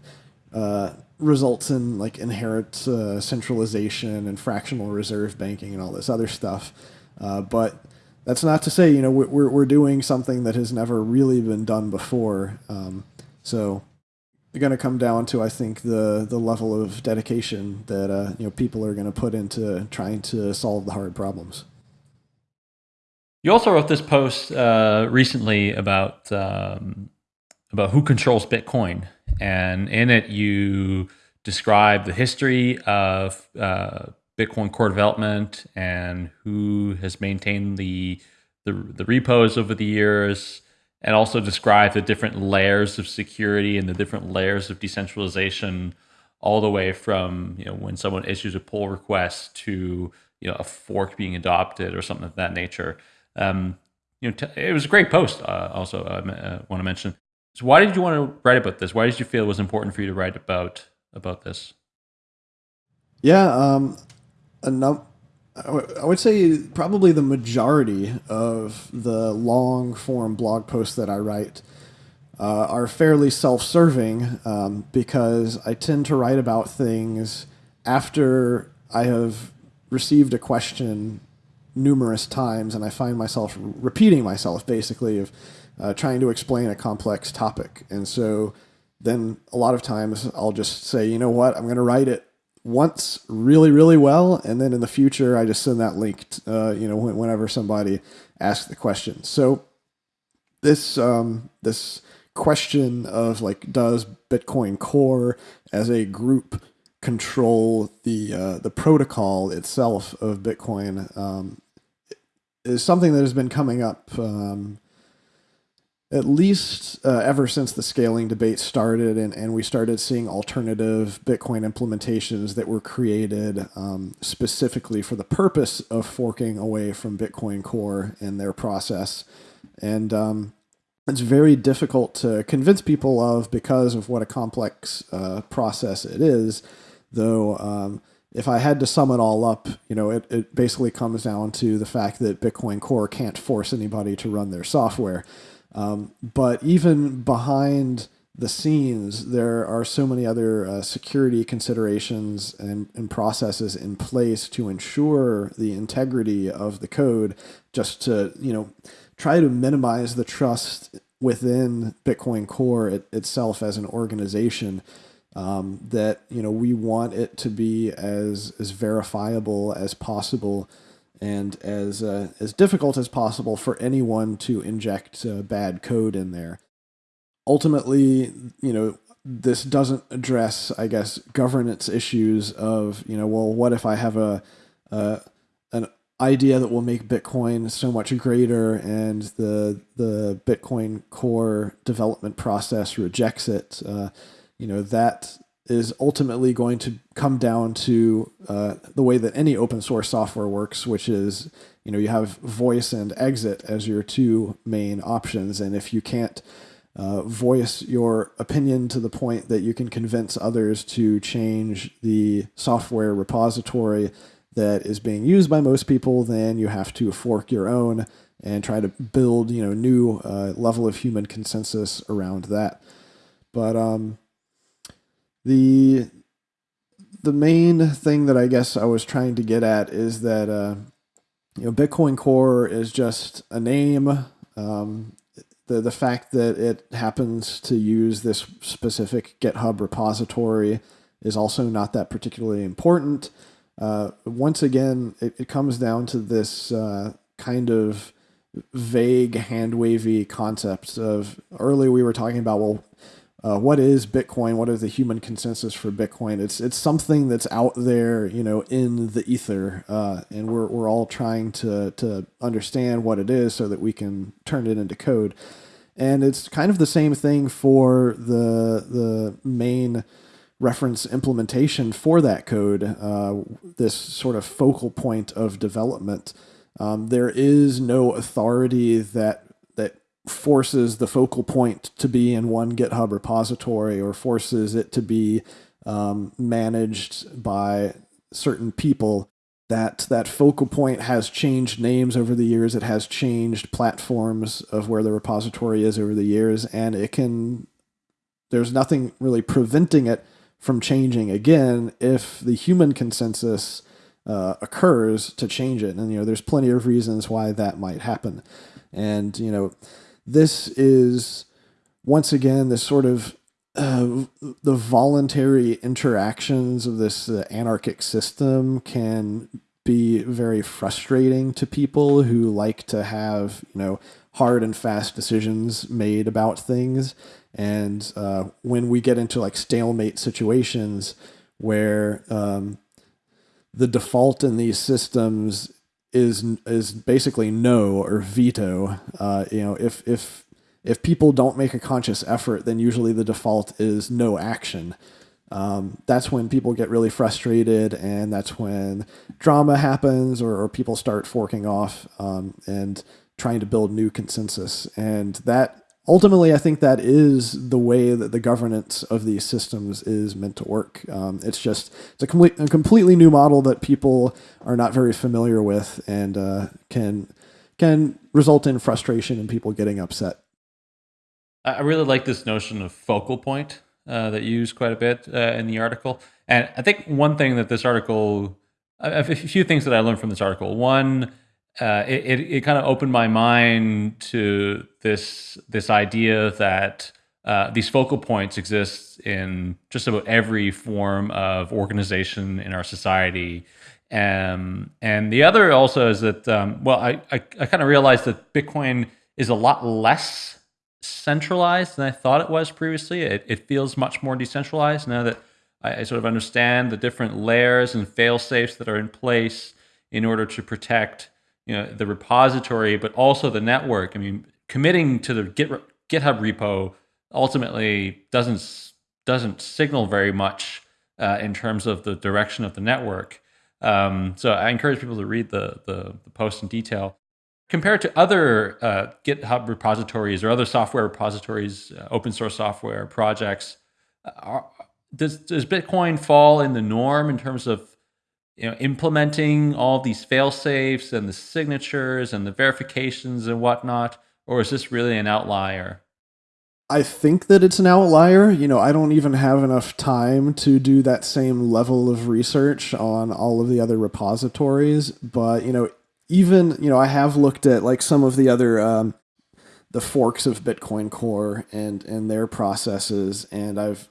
uh, results in like inherent uh, centralization and fractional reserve banking and all this other stuff. Uh, but that's not to say you know we're we're doing something that has never really been done before. Um, so it's going to come down to I think the the level of dedication that uh, you know people are going to put into trying to solve the hard problems. You also wrote this post uh, recently about um, about who controls Bitcoin, and in it you describe the history of uh, Bitcoin core development and who has maintained the, the the repos over the years, and also describe the different layers of security and the different layers of decentralization, all the way from you know when someone issues a pull request to you know a fork being adopted or something of that nature. Um, you know, it was a great post. Uh, also, I uh, want to mention. So, why did you want to write about this? Why did you feel it was important for you to write about about this? Yeah, um, a num- I would say probably the majority of the long form blog posts that I write uh, are fairly self serving um, because I tend to write about things after I have received a question numerous times, and I find myself repeating myself basically of uh, trying to explain a complex topic. And so then a lot of times I'll just say, you know what, I'm going to write it once really, really well, and then in the future I just send that link, uh, you know, whenever somebody asks the question. So this um, this question of like, does Bitcoin Core as a group control the uh, the protocol itself of Bitcoin um, is something that has been coming up um, at least uh, ever since the scaling debate started and, and we started seeing alternative Bitcoin implementations that were created um, specifically for the purpose of forking away from Bitcoin Core and their process. And um, it's very difficult to convince people of because of what a complex uh, process it is, though um, if I had to sum it all up, you know, it, it basically comes down to the fact that Bitcoin Core can't force anybody to run their software. Um, but even behind the scenes, there are so many other uh, security considerations and, and processes in place to ensure the integrity of the code, just to you know try to minimize the trust within Bitcoin Core it, itself as an organization. Um, that you know we want it to be as as verifiable as possible and as uh, as difficult as possible for anyone to inject uh, bad code in there. Ultimately, you know, this doesn't address, I guess, governance issues of you know, well, what if I have a, a an idea that will make Bitcoin so much greater, and the the Bitcoin Core development process rejects it. Uh, you know that is ultimately going to come down to uh, the way that any open source software works, which is you know you have voice and exit as your two main options, and if you can't uh, voice your opinion to the point that you can convince others to change the software repository that is being used by most people, then you have to fork your own and try to build you know new uh, level of human consensus around that. But um, the the main thing that I guess I was trying to get at is that uh, you know Bitcoin Core is just a name. Um, the the fact that it happens to use this specific GitHub repository is also not that particularly important. Uh, once again, it, it, comes down to this uh, kind of vague hand wavy concept of earlier we were talking about well uh, what is Bitcoin? What is the human consensus for Bitcoin? It's it's something that's out there, you know, in the ether, uh, and we're we're all trying to to understand what it is so that we can turn it into code. And it's kind of the same thing for the the main reference implementation for that code. Uh, this sort of focal point of development. Um, there is no authority that forces the focal point to be in one GitHub repository or forces it to be um, managed by certain people. That that focal point has changed names over the years. It has changed platforms of where the repository is over the years, and it can. There's nothing really preventing it from changing again if the human consensus uh, occurs to change it. And you know, there's plenty of reasons why that might happen. And you know, this is once again this sort of uh, the voluntary interactions of this uh, anarchic system can be very frustrating to people who like to have you know hard and fast decisions made about things. And uh, when we get into like stalemate situations where um, the default in these systems is is basically no or veto. Uh, you know, if if if people don't make a conscious effort, then usually the default is no action. Um, that's when people get really frustrated, and that's when drama happens, or, or people start forking off um, and trying to build new consensus. And that ultimately, I think that is the way that the governance of these systems is meant to work. Um, it's just it's a, complete, a completely new model that people are not very familiar with, and uh, can can result in frustration and people getting upset. I really like this notion of focal point uh, that you use quite a bit uh, in the article, and I think one thing that this article, a few things that I learned from this article. One uh, it, it, it kind of opened my mind to this this idea that uh, these focal points exist in just about every form of organization in our society. Um, and the other also is that, um, well, I, I, I kind of realized that Bitcoin is a lot less centralized than I thought it was previously. It, it feels much more decentralized now that I, I sort of understand the different layers and fail safes that are in place in order to protect you know the repository, but also the network. I mean, committing to the Git, GitHub repo ultimately doesn't doesn't signal very much uh, in terms of the direction of the network. Um, so I encourage people to read the, the, the post in detail. Compared to other uh, GitHub repositories or other software repositories, uh, open source software projects, uh, are, does, does Bitcoin fall in the norm in terms of you know, implementing all these fail safes and the signatures and the verifications and whatnot, or is this really an outlier? I think that it's an outlier. You know, I don't even have enough time to do that same level of research on all of the other repositories. But, you know, even, you know, I have looked at like some of the other, um, the forks of Bitcoin Core and, and their processes. And I've,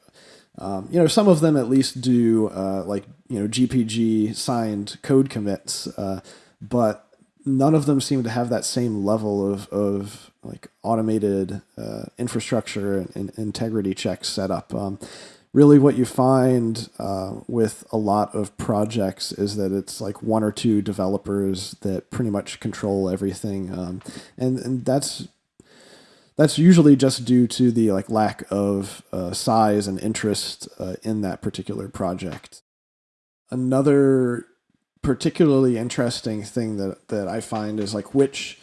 um, you know, some of them at least do uh, like, you know, GPG signed code commits. Uh, but none of them seem to have that same level of, of like automated uh, infrastructure and, and, integrity checks set up. Um, really, what you find uh, with a lot of projects is that it's like one or two developers that pretty much control everything, um, and and that's that's usually just due to the like lack of uh, size and interest uh, in that particular project. Another particularly interesting thing that that I find is like which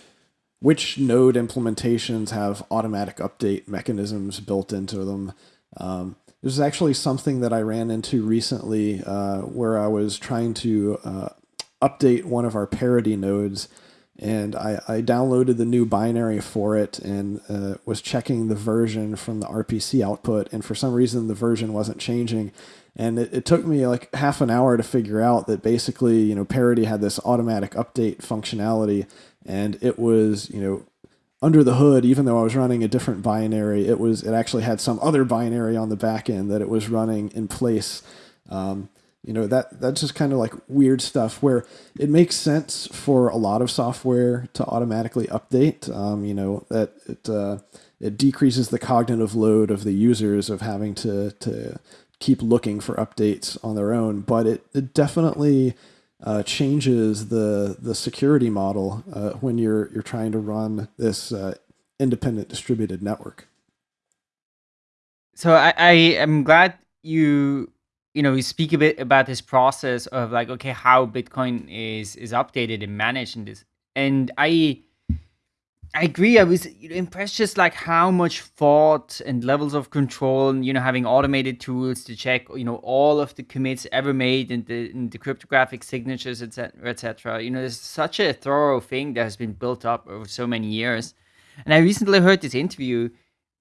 which node implementations have automatic update mechanisms built into them. Um, this is actually something that I ran into recently uh, where I was trying to uh, update one of our Parity nodes and I, I downloaded the new binary for it and uh, was checking the version from the RPC output. And for some reason the version wasn't changing. And it, it took me like half an hour to figure out that basically you know Parity had this automatic update functionality. And it was you know under the hood even though i was running a different binary it was it actually had some other binary on the back end that it was running in place. Um, you know that that's just kind of like weird stuff where it makes sense for a lot of software to automatically update um, you know that it uh, it decreases the cognitive load of the users of having to to keep looking for updates on their own but it, it definitely uh, changes the the security model uh, when you're you're trying to run this uh, independent distributed network. So I, I am glad you you know you speak a bit about this process of like okay how Bitcoin is is updated and managed in this and I I agree. I was impressed just like how much thought and levels of control, and you know, having automated tools to check, you know, all of the commits ever made and the, in the cryptographic signatures, etc., etc. You know, there's such a thorough thing that has been built up over so many years. And I recently heard this interview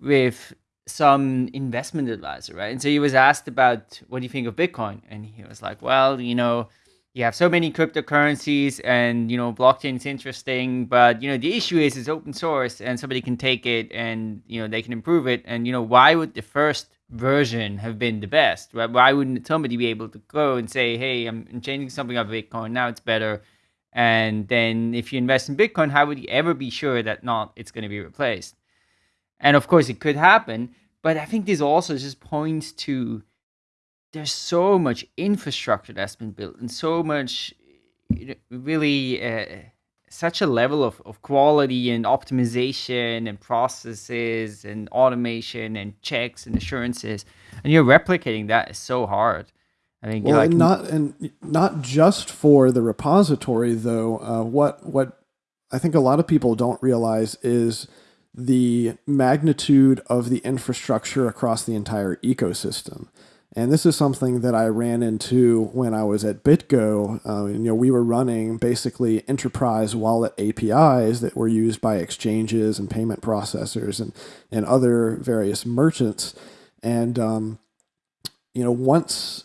with some investment advisor, right? And so he was asked about what do you think of Bitcoin, and he was like, well, you know you have so many cryptocurrencies and you know blockchain is interesting but you know the issue is it's open source and somebody can take it and you know they can improve it. And you know why would the first version have been the best right? Why wouldn't somebody be able to go and say hey i'm, I'm changing something of bitcoin. Now it's better and then if you invest in bitcoin how would you ever be sure that not it's going to be replaced and of course it could happen but i think this also just points to there's so much infrastructure that's been built and so much really uh, such a level of, of quality and optimization and processes and automation and checks and assurances. And you're replicating that is so hard. I think well, like, and not and not just for the repository though uh, what what i think a lot of people don't realize is the magnitude of the infrastructure across the entire ecosystem and this is something that I ran into when I was at BitGo. Uh, you know, we were running basically enterprise wallet APIs that were used by exchanges and payment processors and, and other various merchants. And, um, you know, once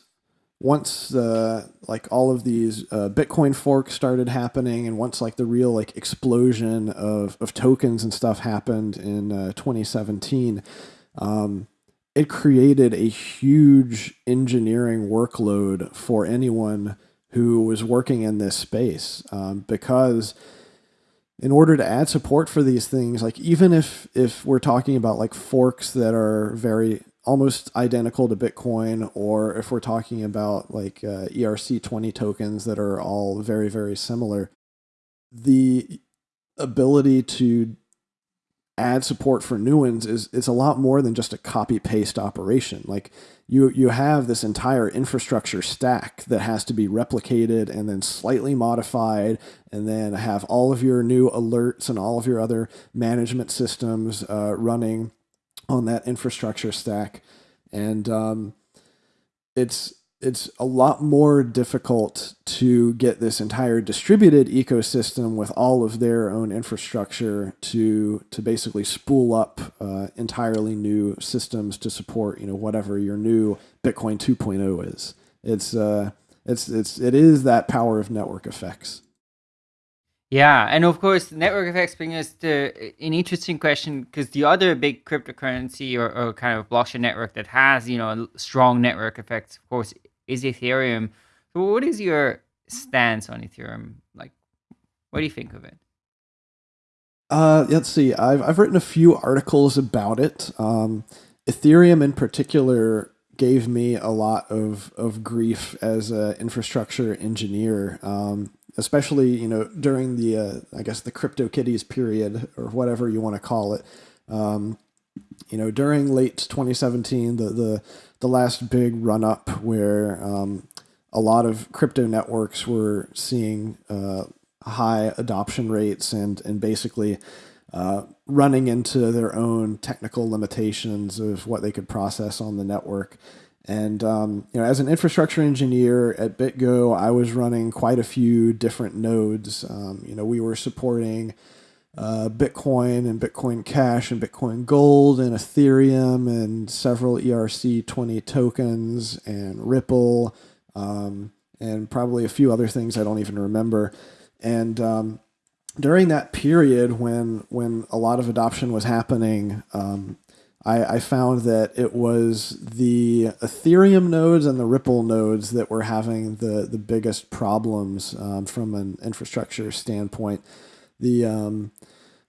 once uh, like all of these uh, Bitcoin forks started happening, and once like the real like explosion of, of tokens and stuff happened in uh, 2017, um, it created a huge engineering workload for anyone who was working in this space um, because in order to add support for these things like even if if we're talking about like forks that are very almost identical to bitcoin or if we're talking about like uh, ERC20 tokens that are all very very similar the ability to add support for new ones is it's a lot more than just a copy paste operation. Like you you have this entire infrastructure stack that has to be replicated and then slightly modified, and then have all of your new alerts and all of your other management systems uh, running on that infrastructure stack, and um, it's it's a lot more difficult to get this entire distributed ecosystem with all of their own infrastructure to to basically spool up uh, entirely new systems to support you know whatever your new Bitcoin 2.0 is. It's uh, it's it's it is that power of network effects. Yeah, and of course, network effects bring us to an interesting question because the other big cryptocurrency or, or, kind of blockchain network that has you know strong network effects, of course, is Ethereum. So, what is your stance on Ethereum? Like, what do you think of it? Uh, let's see. I've I've written a few articles about it. Um, Ethereum, in particular, gave me a lot of of grief as an infrastructure engineer. Um, especially you know during the uh, I guess the crypto CryptoKitties period or whatever you want to call it. Um, you know, during late 2017, the the the last big run up where um, a lot of crypto networks were seeing uh, high adoption rates and and basically uh, running into their own technical limitations of what they could process on the network. And um, you know, as an infrastructure engineer at BitGo, I was running quite a few different nodes. Um, you know, we were supporting uh, Bitcoin and Bitcoin Cash and Bitcoin Gold and Ethereum and several ERC20 tokens and Ripple um, and probably a few other things I don't even remember. And um, during that period when when a lot of adoption was happening, um, I, I, found that it was the Ethereum nodes and the Ripple nodes that were having the the biggest problems um, from an infrastructure standpoint the um,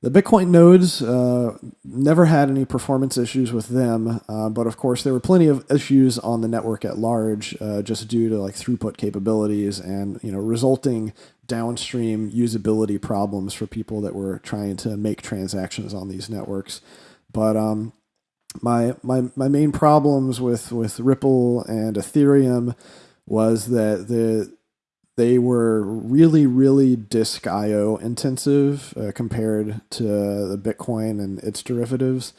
the Bitcoin nodes uh, never had any performance issues with them, uh, but of course there were plenty of issues on the network at large, uh, just due to like throughput capabilities and you know resulting downstream usability problems for people that were trying to make transactions on these networks. But um, my my my main problems with with Ripple and Ethereum was that the they were really, really disk IO intensive uh, compared to the Bitcoin and its derivatives.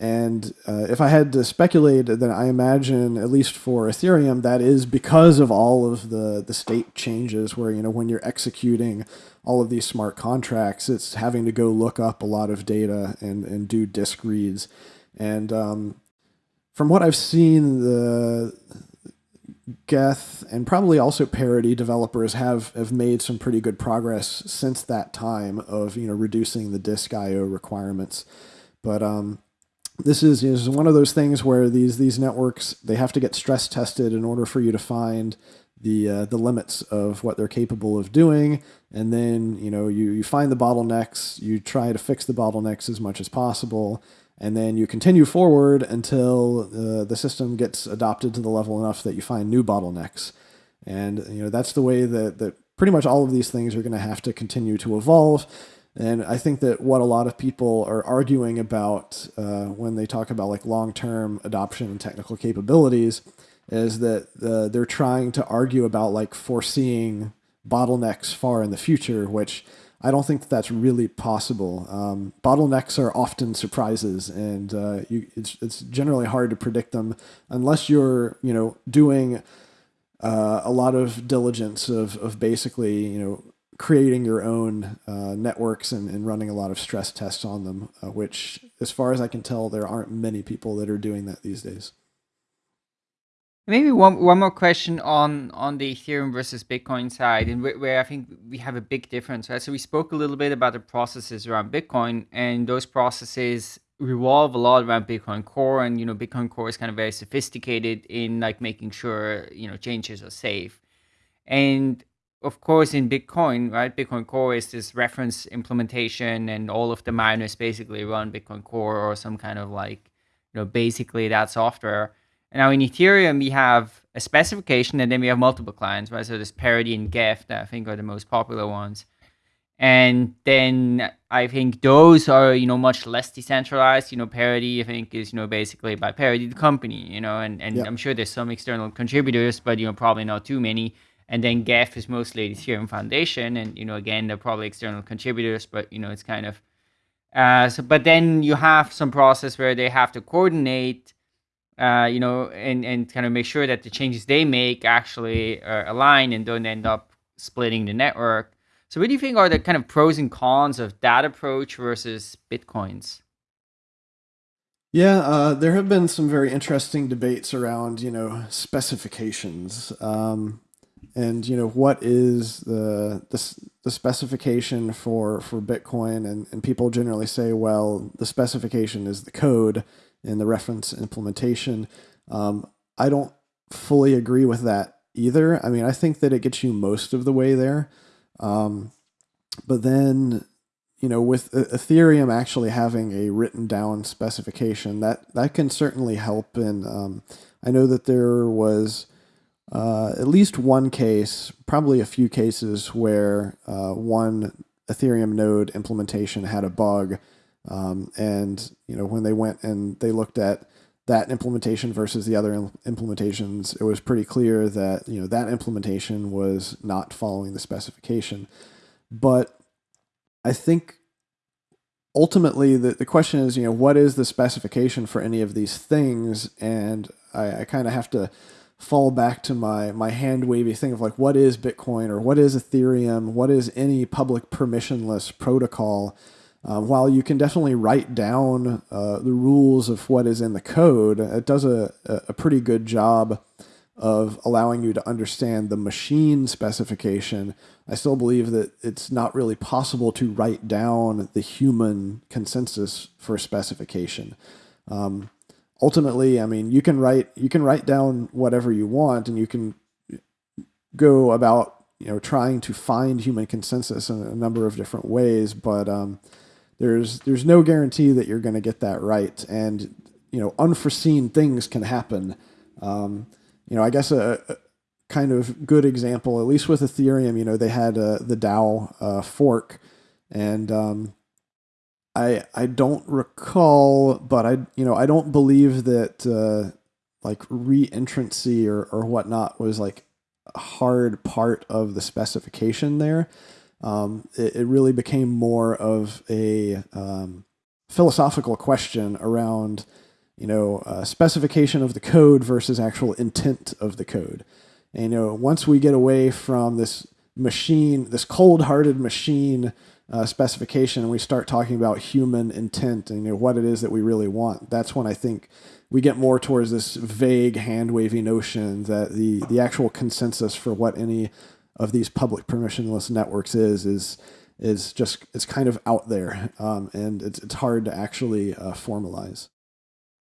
And uh, if I had to speculate, then I imagine, at least for Ethereum, that is because of all of the, the state changes where, you know, when you're executing all of these smart contracts, it's having to go look up a lot of data and, and do disk reads. And um, from what I've seen, the Geth and probably also Parity developers have have made some pretty good progress since that time of you know reducing the disk I/O requirements. But um, this is, is one of those things where these these networks they have to get stress tested in order for you to find the uh, the limits of what they're capable of doing, and then you know you you find the bottlenecks, you try to fix the bottlenecks as much as possible, and then you continue forward until uh, the system gets adopted to the level enough that you find new bottlenecks. And you know that's the way that that pretty much all of these things are going to have to continue to evolve. And I think that what a lot of people are arguing about uh, when they talk about like long-term adoption and technical capabilities is that uh, they're trying to argue about like foreseeing bottlenecks far in the future, which I don't think that that's really possible. Um, bottlenecks are often surprises, and uh, you, it's it's generally hard to predict them unless you're you know doing uh, a lot of diligence of of basically you know creating your own uh, networks and, and running a lot of stress tests on them. Uh, which, as far as I can tell, there aren't many people that are doing that these days. Maybe one one more question on on the Ethereum versus Bitcoin side, and where, where I think we have a big difference, right? So we spoke a little bit about the processes around Bitcoin, and those processes revolve a lot around Bitcoin Core, and you know Bitcoin Core is kind of very sophisticated in like making sure you know changes are safe, and of course in Bitcoin, right? Bitcoin Core is this reference implementation, and all of the miners basically run Bitcoin Core or some kind of like you know basically that software now in Ethereum, we have a specification and then we have multiple clients, right? So there's Parity and Geth that I think are the most popular ones. And then I think those are, you know, much less decentralized. You know, Parity, I think, is, you know, basically by Parity, the company, you know, and, and. I'm sure there's some external contributors, but, you know, probably not too many. And then Geth is mostly Ethereum Foundation. And, you know, again, they're probably external contributors, but, you know, it's kind of, uh, so, but then you have some process where they have to coordinate uh, you know, and, and kind of make sure that the changes they make actually uh, align and don't end up splitting the network. So, what do you think are the kind of pros and cons of that approach versus Bitcoin's? Yeah, uh, there have been some very interesting debates around, you know, specifications, um, and you know what is the the, the specification for for Bitcoin, and, and people generally say, well, the specification is the code in the reference implementation. Um, I don't fully agree with that either. I mean, I think that it gets you most of the way there, um, but then you know, with Ethereum actually having a written down specification, that that can certainly help. And um, I know that there was uh, at least one case, probably a few cases, where uh, one Ethereum node implementation had a bug, um, and you know, when they went and they looked at that implementation versus the other implementations, it was pretty clear that you know that implementation was not following the specification, but I think ultimately the, the question is, you know, what is the specification for any of these things? And I, I kind of have to fall back to my my hand wavy thing of like what is Bitcoin or what is Ethereum? What is any public permissionless protocol? Um, while you can definitely write down uh, the rules of what is in the code, it does a, a pretty good job of allowing you to understand the machine specification, I still believe that it's not really possible to write down the human consensus for specification. Um, ultimately, I mean, you can write you can write down whatever you want, and you can go about you know trying to find human consensus in a number of different ways, but um, there's there's no guarantee that you're going to get that right, and you know unforeseen things can happen. Um, you know, I guess a, a, kind of good example, at least with Ethereum, you know, they had uh, the DAO uh, fork, and um, I I don't recall, but I you know I don't believe that uh, like reentrancy or or whatnot was like a hard part of the specification there. Um, it, it really became more of a um, philosophical question around you know, uh, specification of the code versus actual intent of the code. And, you know, once we get away from this machine, this cold-hearted machine uh, specification, and we start talking about human intent and you know what it is that we really want, that's when I think we get more towards this vague, hand-wavy notion that the the actual consensus for what any of these public permissionless networks is is is just it's kind of out there, um, and it's it's hard to actually uh, formalize.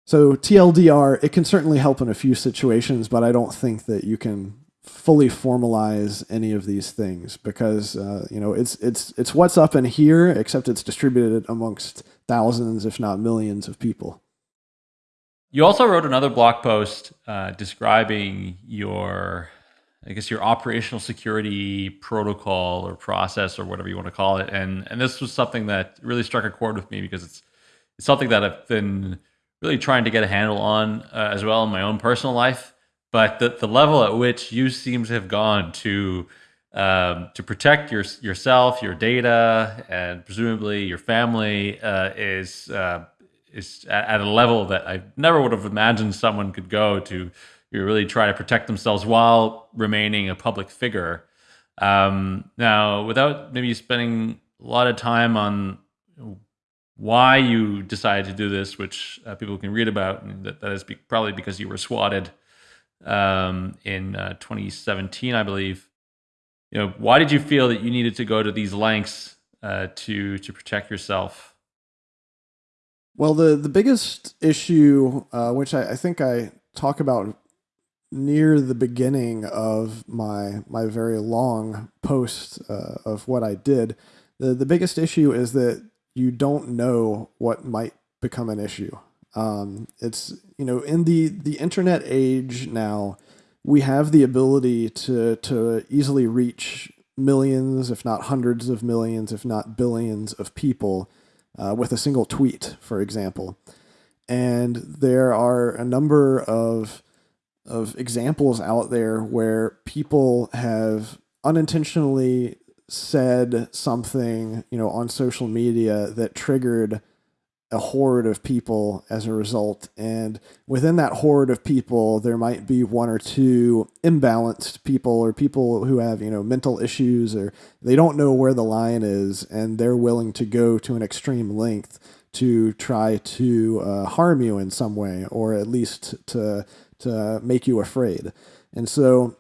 So TLDR, it can certainly help in a few situations, but I don't think that you can fully formalize any of these things because uh, you know it's it's it's what's up in here, except it's distributed amongst thousands, if not millions, of people. You also wrote another blog post uh, describing your, I guess, your operational security protocol or process or whatever you want to call it, and and this was something that really struck a chord with me because it's it's something that I've been really trying to get a handle on uh, as well in my own personal life. But the, the level at which you seem to have gone to um, to protect your, yourself, your data, and presumably your family uh, is uh, is at a level that I never would have imagined someone could go to. You really try to protect themselves while remaining a public figure. Um, now, without maybe spending a lot of time on why you decided to do this, which uh, people can read about, and that, that is be- probably because you were swatted um, in uh, 2017, I believe. You know, why did you feel that you needed to go to these lengths uh, to to protect yourself? Well, the the biggest issue, uh, which I, I think I talk about near the beginning of my my very long post uh, of what I did, the the biggest issue is that you don't know what might become an issue. Um, it's you know in the the internet age now, we have the ability to to easily reach millions, if not hundreds of millions, if not billions of people uh, with a single tweet, for example. And there are a number of of examples out there where people have unintentionally said something, you know, on social media that triggered a horde of people as a result. And within that horde of people, there might be one or two imbalanced people or people who have, you know, mental issues or they don't know where the line is and they're willing to go to an extreme length to try to uh, harm you in some way or at least to to make you afraid. And so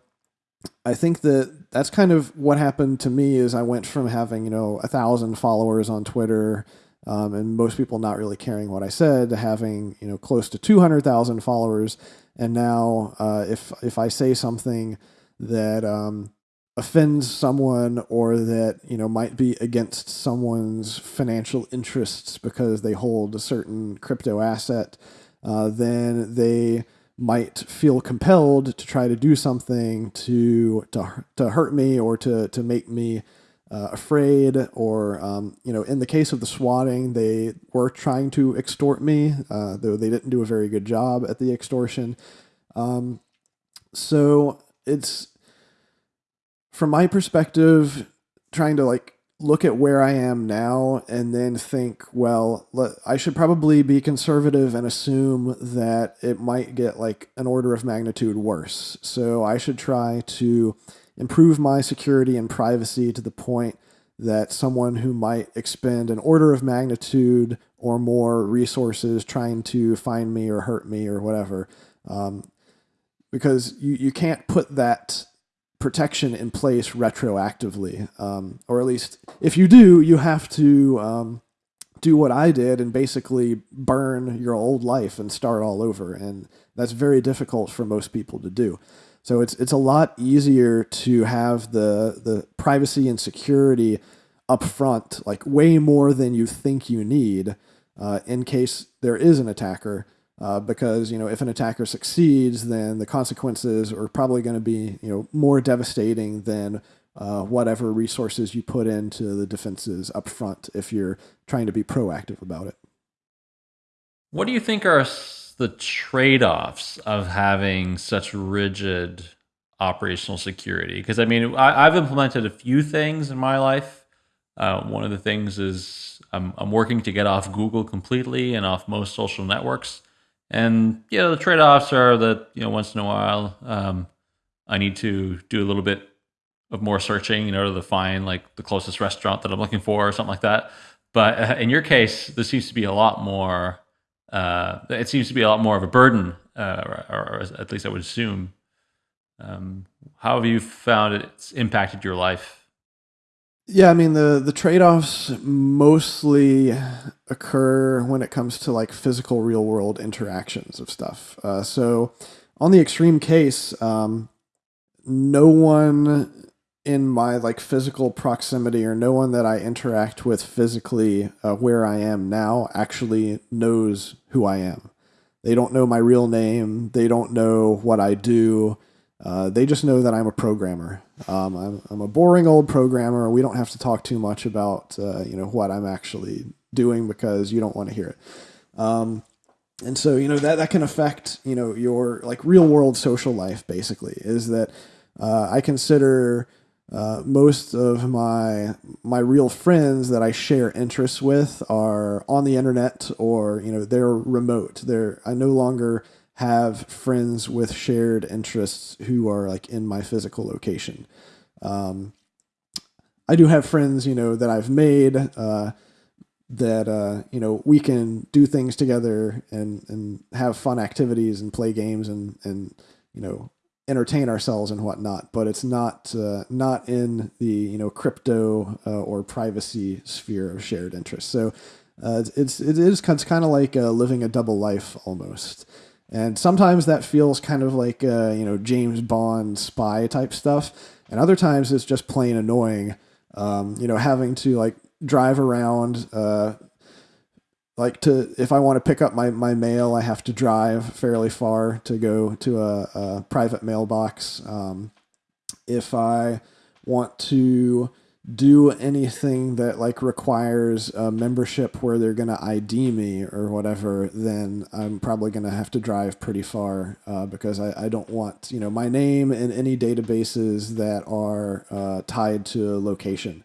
I think that that's kind of what happened to me is I went from having, you know, a thousand followers on Twitter um, and most people not really caring what I said, to having you know close to two hundred thousand followers, and now uh, if if I say something that um, offends someone or that you know might be against someone's financial interests because they hold a certain crypto asset, uh, then they might feel compelled to try to do something to to to hurt me or to to make me uh, afraid, or um, you know, in the case of the swatting, they were trying to extort me, uh, though they didn't do a very good job at the extortion. Um, so it's from my perspective, trying to like look at where I am now and then think, well, I should probably be conservative and assume that it might get like an order of magnitude worse. So I should try to improve my security and privacy to the point that someone who might expend an order of magnitude or more resources trying to find me or hurt me or whatever, um, because you, you can't put that protection in place retroactively, um, or at least if you do, you have to um, do what I did and basically burn your old life and start all over, and that's very difficult for most people to do. So it's it's a lot easier to have the the privacy and security up front, like way more than you think you need, uh, in case there is an attacker. Uh, because you know if an attacker succeeds, then the consequences are probably going to be you know more devastating than uh, whatever resources you put into the defenses up front if you're trying to be proactive about it. What do you think are the trade offs of having such rigid operational security? Because I mean, I, have implemented a few things in my life. Uh, one of the things is I'm, I'm working to get off Google completely and off most social networks. And you know, the trade offs are that you know once in a while um, I need to do a little bit of more searching in order to find like the closest restaurant that I'm looking for or something like that. But uh, in your case, this seems to be a lot more uh, it seems to be a lot more of a burden, uh, or, or, at least I would assume. Um, how have you found it's impacted your life? Yeah, I mean the the trade offs mostly occur when it comes to like physical real world interactions of stuff. Uh, so on the extreme case, um, no one in my like physical proximity or no one that I interact with physically uh, where I am now actually knows who I am. They don't know my real name. They don't know what I do. Uh, they just know that I'm a programmer. Um, I'm, I'm a boring old programmer. We don't have to talk too much about uh, you know what I'm actually doing because you don't want to hear it. Um, and so you know that that can affect you know your like real world social life. Basically, is that uh, I consider uh, most of my my real friends that I share interests with are on the internet or you know they're remote. They're I no longer have friends with shared interests who are like in my physical location. Um, I do have friends, you know, that I've made uh, that uh, you know we can do things together and and have fun activities and play games and and you know entertain ourselves and whatnot, but it's not uh, not in the you know crypto uh, or privacy sphere of shared interest. So uh, it's it is it's kind of like uh, living a double life almost, and sometimes that feels kind of like uh, you know James Bond spy type stuff, and other times it's just plain annoying. Um, you know, having to like drive around uh, like to if I want to pick up my, my mail, I have to drive fairly far to go to a, a private mailbox. Um, if I want to do anything that like requires a membership where they're gonna ID me or whatever, then I'm probably gonna have to drive pretty far uh, because I, I don't want you know my name in any databases that are uh, tied to location.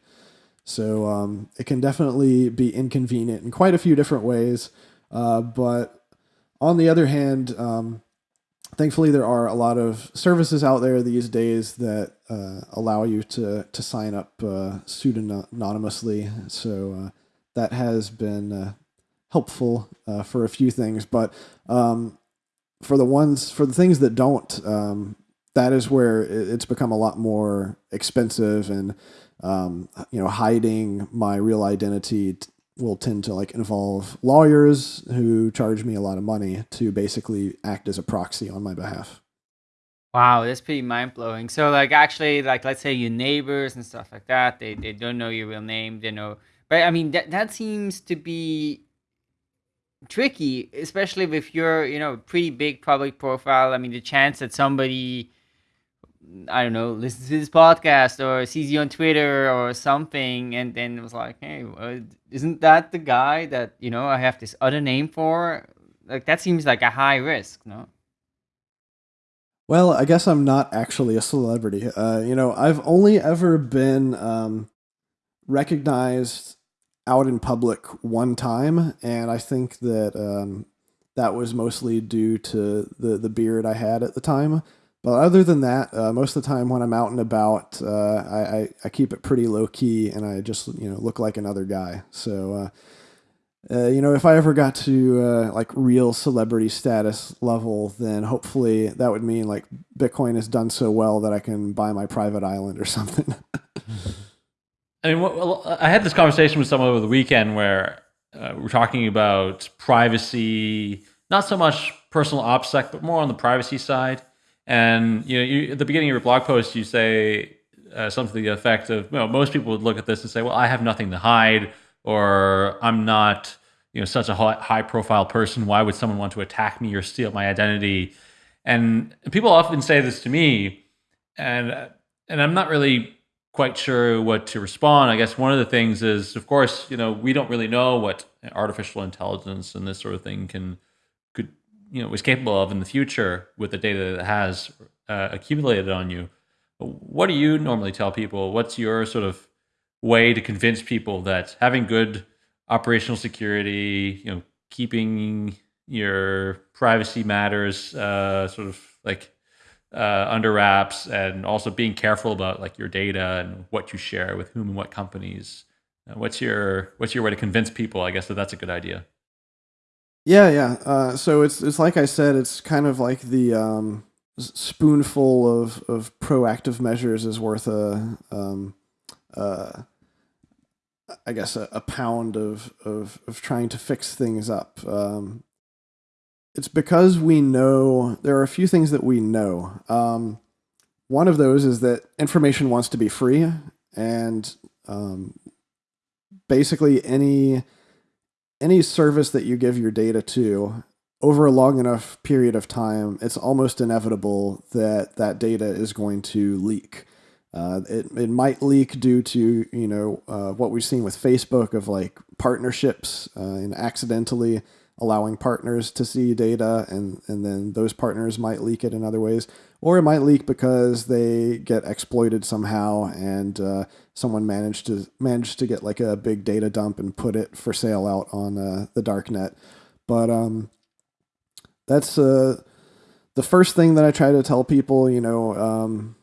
So um, it can definitely be inconvenient in quite a few different ways. Uh, but on the other hand, um, thankfully there are a lot of services out there these days that uh, allow you to to sign up uh, pseudonymously. So uh, that has been uh, helpful uh, for a few things, but um, for the ones for the things that don't, um, that is where it's become a lot more expensive and um, you know hiding my real identity will tend to like involve lawyers who charge me a lot of money to basically act as a proxy on my behalf. Wow, that's pretty mind blowing. So like actually like let's say your neighbors and stuff like that, they, they don't know your real name, they know but I mean that that seems to be tricky, especially with you're, you know, pretty big public profile. I mean the chance that somebody I don't know, listens to this podcast or sees you on Twitter or something, and then it was like, hey, uh, isn't that the guy that you know I have this other name for? Like that seems like a high risk, no? Well, I guess I'm not actually a celebrity. Uh, you know, I've only ever been um, recognized out in public one time, and I think that um, that was mostly due to the the beard I had at the time. But other than that, uh, most of the time when I'm out and about, uh, I, I, I, keep it pretty low key and I just you know look like another guy. So uh, uh you know if I ever got to uh, like real celebrity status level, then hopefully that would mean like Bitcoin has done so well that I can buy my private island or something. I mean, well, I had this conversation with someone over the weekend where uh, we're talking about privacy, not so much personal OPSEC, but more on the privacy side and you know, you, at the beginning of your blog post, you say uh, something to the effect of, know, most people would look at this and say, "Well, I have nothing to hide," or "I'm not, you know, such a high-profile person. Why would someone want to attack me or steal my identity?" And people often say this to me, and and I'm not really quite sure what to respond. I guess one of the things is, of course, you know, we don't really know what artificial intelligence and this sort of thing can you know is capable of in the future with the data that has uh, accumulated on you. What do you normally tell people? What's your sort of way to convince people that having good operational security, you know, keeping your privacy matters uh, sort of like uh, under wraps, and also being careful about like your data and what you share with whom and what companies. Uh, what's your what's your way to convince people? I guess that that's a good idea. Yeah, yeah. Uh, so it's it's like I said, it's kind of like the um, spoonful of, of proactive measures is worth a um, uh, I guess a, a pound of, of of trying to fix things up. Um, it's because we know there are a few things that we know. Um, one of those is that information wants to be free, and um, basically any any service that you give your data to over a long enough period of time, it's almost inevitable that that data is going to leak. Uh, it, it might leak due to you know uh, what we've seen with Facebook of like partnerships uh, and accidentally allowing partners to see data and and then those partners might leak it in other ways or it might leak because they get exploited somehow and uh, someone managed to managed to get like a big data dump and put it for sale out on uh, the dark net but um, that's uh, the first thing that i try to tell people you know um,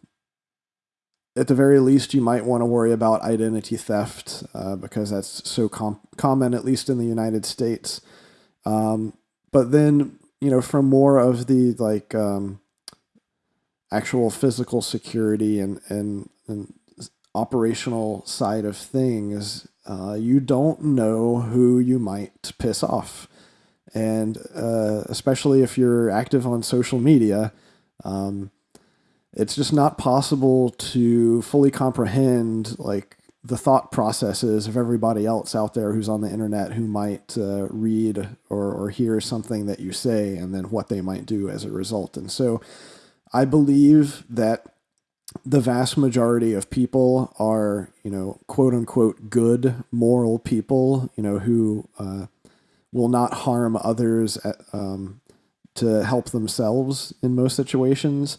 at the very least you might want to worry about identity theft uh, because that's so com- common at least in the united states. Um, but then, you know, from more of the like um, actual physical security and, and, and operational side of things, uh, you don't know who you might piss off. And uh, especially if you're active on social media, um, it's just not possible to fully comprehend like the thought processes of everybody else out there who's on the internet who might uh, read or, or hear something that you say and then what they might do as a result. And so I believe that the vast majority of people are, you know, quote unquote, good, moral people, you know, who uh, will not harm others at, um, to help themselves in most situations.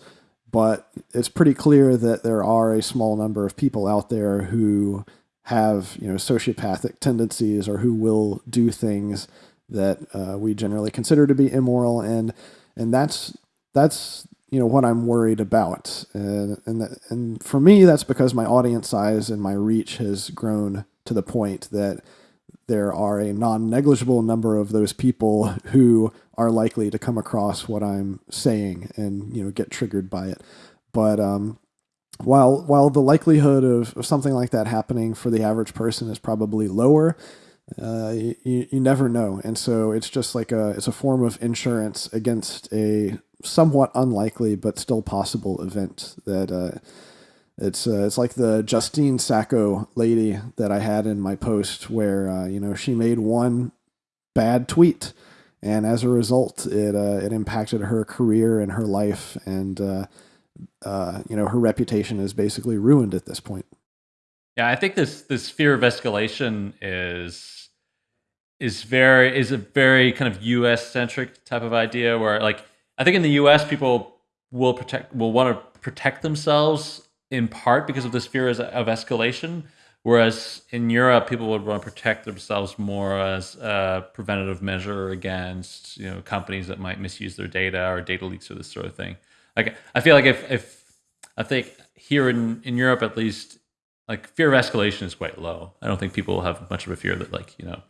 But it's pretty clear that there are a small number of people out there who have you know sociopathic tendencies or who will do things that uh, we generally consider to be immoral. And and that's that's you know what I'm worried about. And and that, and for me that's because my audience size and my reach has grown to the point that there are a non-negligible number of those people who are likely to come across what I'm saying and you know get triggered by it. But um while while the likelihood of, of something like that happening for the average person is probably lower, uh, you, you never know. And so it's just like a it's a form of insurance against a somewhat unlikely but still possible event that uh, it's uh, it's like the Justine Sacco lady that I had in my post where uh, you know she made one bad tweet and as a result it uh, it impacted her career and her life and uh, uh, you know, her reputation is basically ruined at this point. Yeah, I think this this fear of escalation is is very is a very kind of U.S. centric type of idea where, like, I think in the U.S. people will protect will want to protect themselves in part because of this fear of escalation, whereas in Europe people would want to protect themselves more as a preventative measure against you know companies that might misuse their data or data leaks or this sort of thing. Like I feel like if if I think here in in Europe at least, like fear of escalation is quite low. I don't think people have much of a fear that like you know,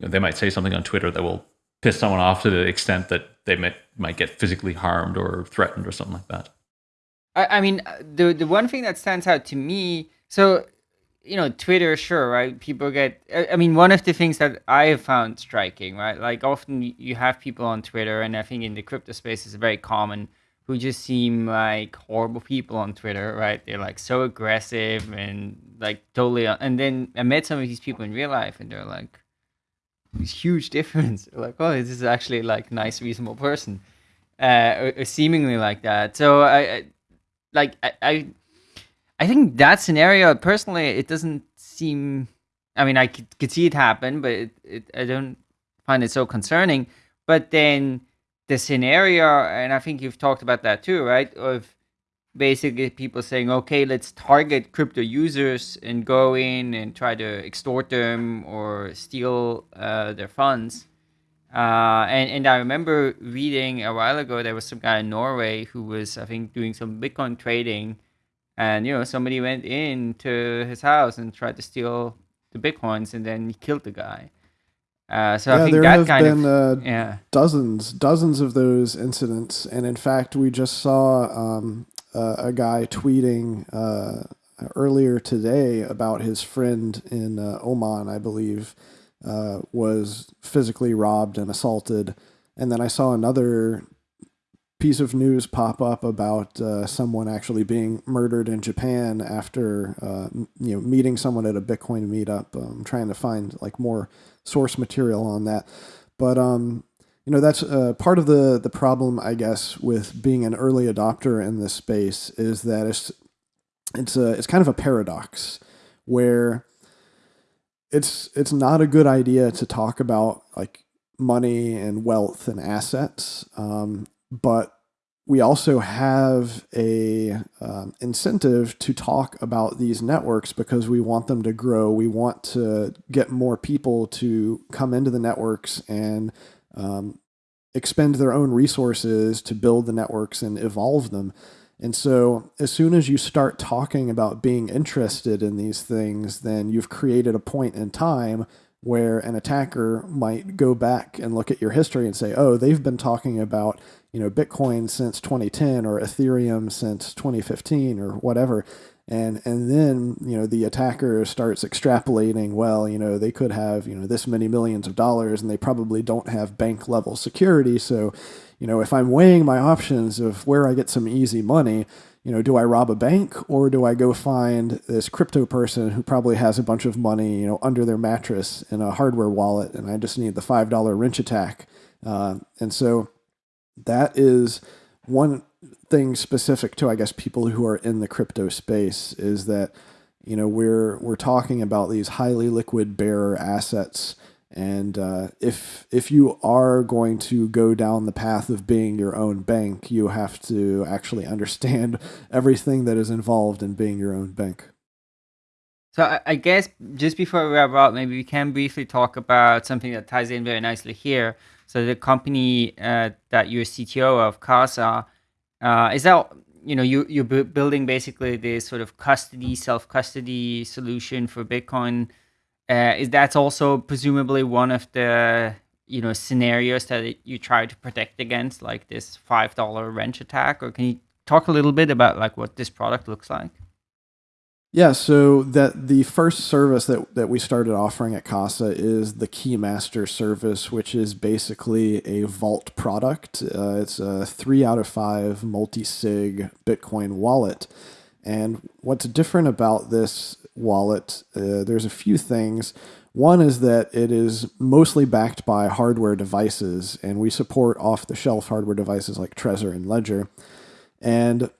you know they might say something on Twitter that will piss someone off to the extent that they might might get physically harmed or threatened or something like that. I, I mean, the the one thing that stands out to me, so you know, Twitter, sure, right? People get. I mean, one of the things that I have found striking, right? Like often you have people on Twitter, and I think in the crypto space is very common who just seem like horrible people on Twitter, right? They're like so aggressive and like totally. And then I met some of these people in real life, and they're like, huge difference. like, oh, this is actually like nice, reasonable person, uh, seemingly like that. So I, I like, I, I, I think that scenario personally, it doesn't seem. I mean, I could, could see it happen, but it, it, I don't find it so concerning. But then the scenario, and I think you've talked about that too, right? Of basically people saying, okay, let's target crypto users and go in and try to extort them or steal uh, their funds. Uh, and, and I remember reading a while ago, there was some guy in Norway who was, I think, doing some Bitcoin trading. And, you know, somebody went into his house and tried to steal the Bitcoins and then he killed the guy. Uh, so yeah, I think there that have kind been of, uh, yeah. dozens, dozens of those incidents, and in fact, we just saw um, uh, a guy tweeting uh, earlier today about his friend in uh, Oman, I believe, uh, was physically robbed and assaulted, and then I saw another piece of news pop up about someone actually being murdered in Japan after you know meeting someone at a Bitcoin meetup. I'm um, trying to find like more source material on that. But um, you know that's uh, part of the the problem, I guess, with being an early adopter in this space is that it's it's a it's kind of a paradox where it's it's not a good idea to talk about like money and wealth and assets, um, but we also have a um, incentive to talk about these networks because we want them to grow. We want to get more people to come into the networks and um, expend their own resources to build the networks and evolve them. And so, as soon as you start talking about being interested in these things, then you've created a point in time where an attacker might go back and look at your history and say, oh, they've been talking about you know Bitcoin since 2010 or Ethereum since 2015 or whatever. And, and then you know the attacker starts extrapolating well you know they could have you know this many millions of dollars and they probably don't have bank level security. So you know if i'm weighing my options of where i get some easy money you know do i rob a bank or do i go find this crypto person who probably has a bunch of money you know under their mattress in a hardware wallet and i just need the five dollar wrench attack? Uh, and so that is one thing specific to I guess people who are in the crypto space is that you know we're we're talking about these highly liquid bearer assets and uh, if if you are going to go down the path of being your own bank you have to actually understand everything that is involved in being your own bank So I, guess just before we wrap up, maybe we can briefly talk about something that ties in very nicely here. So the company uh, that you're CTO of, Casa, uh, is that you know you you're building basically this sort of custody, self custody solution for Bitcoin. Uh, is that also presumably one of the you know scenarios that you try to protect against, like this five dollar wrench attack, or can you talk a little bit about like what this product looks like? Yeah, so that the first service that, that we started offering at Casa is the Keymaster service, which is basically a vault product. Uh, it's a three out of five multi sig Bitcoin wallet. And what's different about this wallet, uh, there's a few things. One is that it is mostly backed by hardware devices, and we support off the shelf hardware devices like Trezor and Ledger. And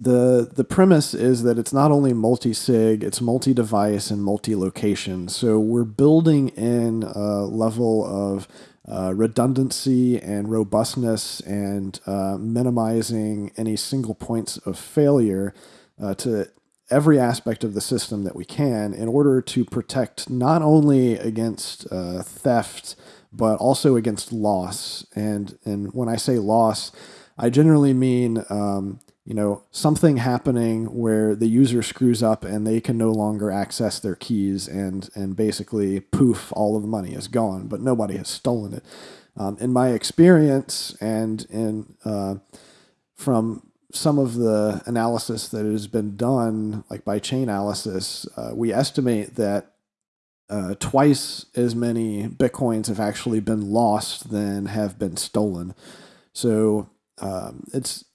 the the premise is that it's not only multi-sig, it's multi-device and multi-location. So we're building in a level of uh, redundancy and robustness and uh, minimizing any single points of failure uh, to every aspect of the system that we can in order to protect not only against uh, theft but also against loss. And and when I say loss, I generally mean um, you know, something happening where the user screws up and they can no longer access their keys and and basically poof, all of the money is gone, but nobody has stolen it. Um, in my experience and in uh, from some of the analysis that has been done, like by Chainalysis, uh, we estimate that uh, twice as many bitcoins have actually been lost than have been stolen. So um, it's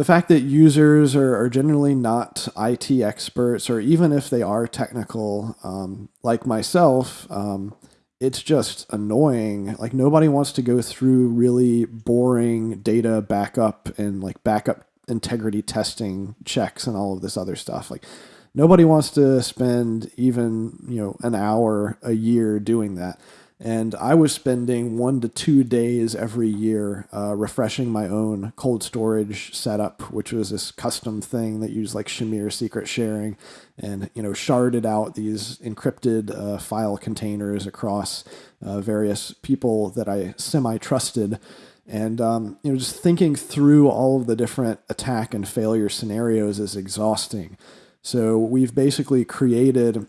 the fact that users are, are generally not IT experts, or even if they are technical, um, like myself, um, it's just annoying. Like nobody wants to go through really boring data backup and like backup integrity testing checks and all of this other stuff. Like nobody wants to spend even you know an hour a year doing that. And I was spending one to two days every year uh, refreshing my own cold storage setup, which was this custom thing that used like Shamir secret sharing and, you know, sharded out these encrypted uh, file containers across uh, various people that I semi trusted. And, um, you know, just thinking through all of the different attack and failure scenarios is exhausting. So we've basically created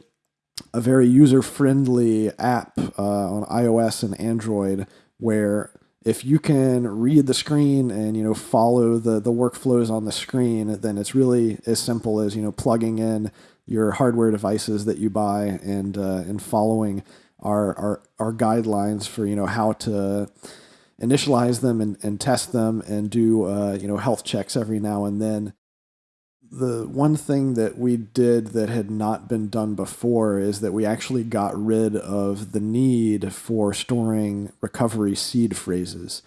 a very user friendly app uh, on iOS and Android where if you can read the screen and you know follow the the workflows on the screen, then it's really as simple as you know plugging in your hardware devices that you buy and uh, and following our, our our guidelines for you know how to initialize them and, and test them and do uh, you know health checks every now and then the one thing that we did that had not been done before is that we actually got rid of the need for storing recovery seed phrases.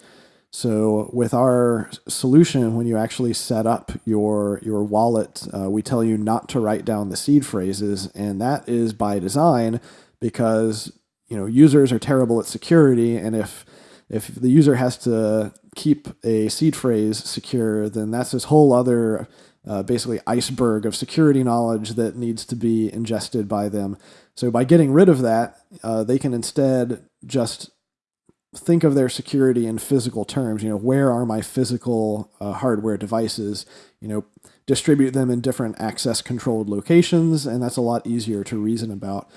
So with our solution, when you actually set up your your wallet, uh, we tell you not to write down the seed phrases, and that is by design because you know users are terrible at security, and if if the user has to keep a seed phrase secure, then that's this whole other uh, basically iceberg of security knowledge that needs to be ingested by them. So by getting rid of that, uh, they can instead just think of their security in physical terms. You know, where are my physical uh, hardware devices? You know, distribute them in different access controlled locations, and that's a lot easier to reason about.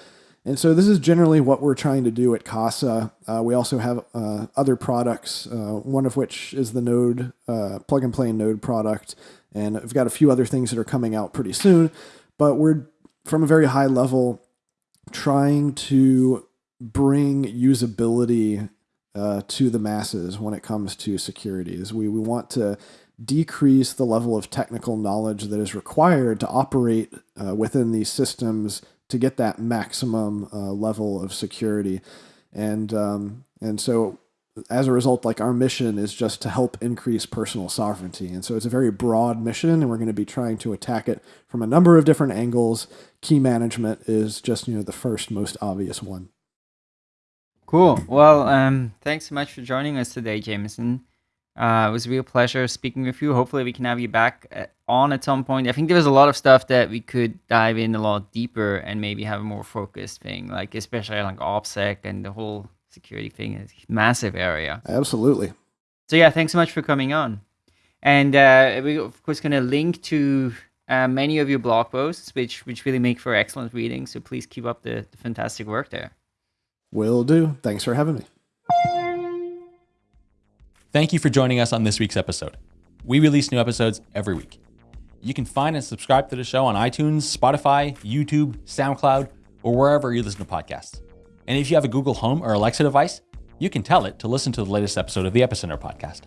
And so this is generally what we're trying to do at Casa. Uh, we also have uh, other products, uh, one of which is the Node uh, plug and play Node product and we've got a few other things that are coming out pretty soon. But we're from a very high level trying to bring usability uh, to the masses when it comes to securities. We, we want to decrease the level of technical knowledge that is required to operate uh, within these systems to get that maximum uh, level of security. And um, and so as a result, like our mission is just to help increase personal sovereignty. And so it's a very broad mission, and we're going to be trying to attack it from a number of different angles. Key management is just, you know, the first most obvious one. Cool. Well, um, thanks so much for joining us today, Jameson. Uh, it was a real pleasure speaking with you. Hopefully, we can have you back uh, on at some point. I think there was a lot of stuff that we could dive in a lot deeper and maybe have a more focused thing, like especially like OPSEC and the whole security thing is a massive area. Absolutely. So yeah, thanks so much for coming on. And uh, we of course going to link to uh, many of your blog posts, which which really make for excellent reading. So please keep up the, the fantastic work there. Will do. Thanks for having me. Thank you for joining us on this week's episode. We release new episodes every week. You can find and subscribe to the show on iTunes, Spotify, YouTube, SoundCloud, or wherever you listen to podcasts. And if you have a Google Home or Alexa device, you can tell it to listen to the latest episode of the Epicenter podcast.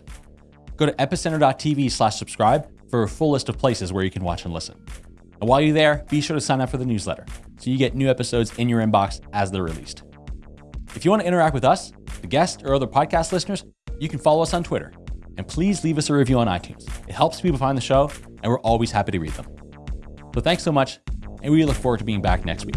Go to epicenter.tv slash subscribe for a full list of places where you can watch and listen. And while you're there, be sure to sign up for the newsletter so you get new episodes in your inbox as they're released. If you want to interact with us, the guests, or other podcast listeners, you can follow us on Twitter. And please leave us a review on iTunes. It helps people find the show, and we're always happy to read them. So thanks so much, and we look forward to being back next week.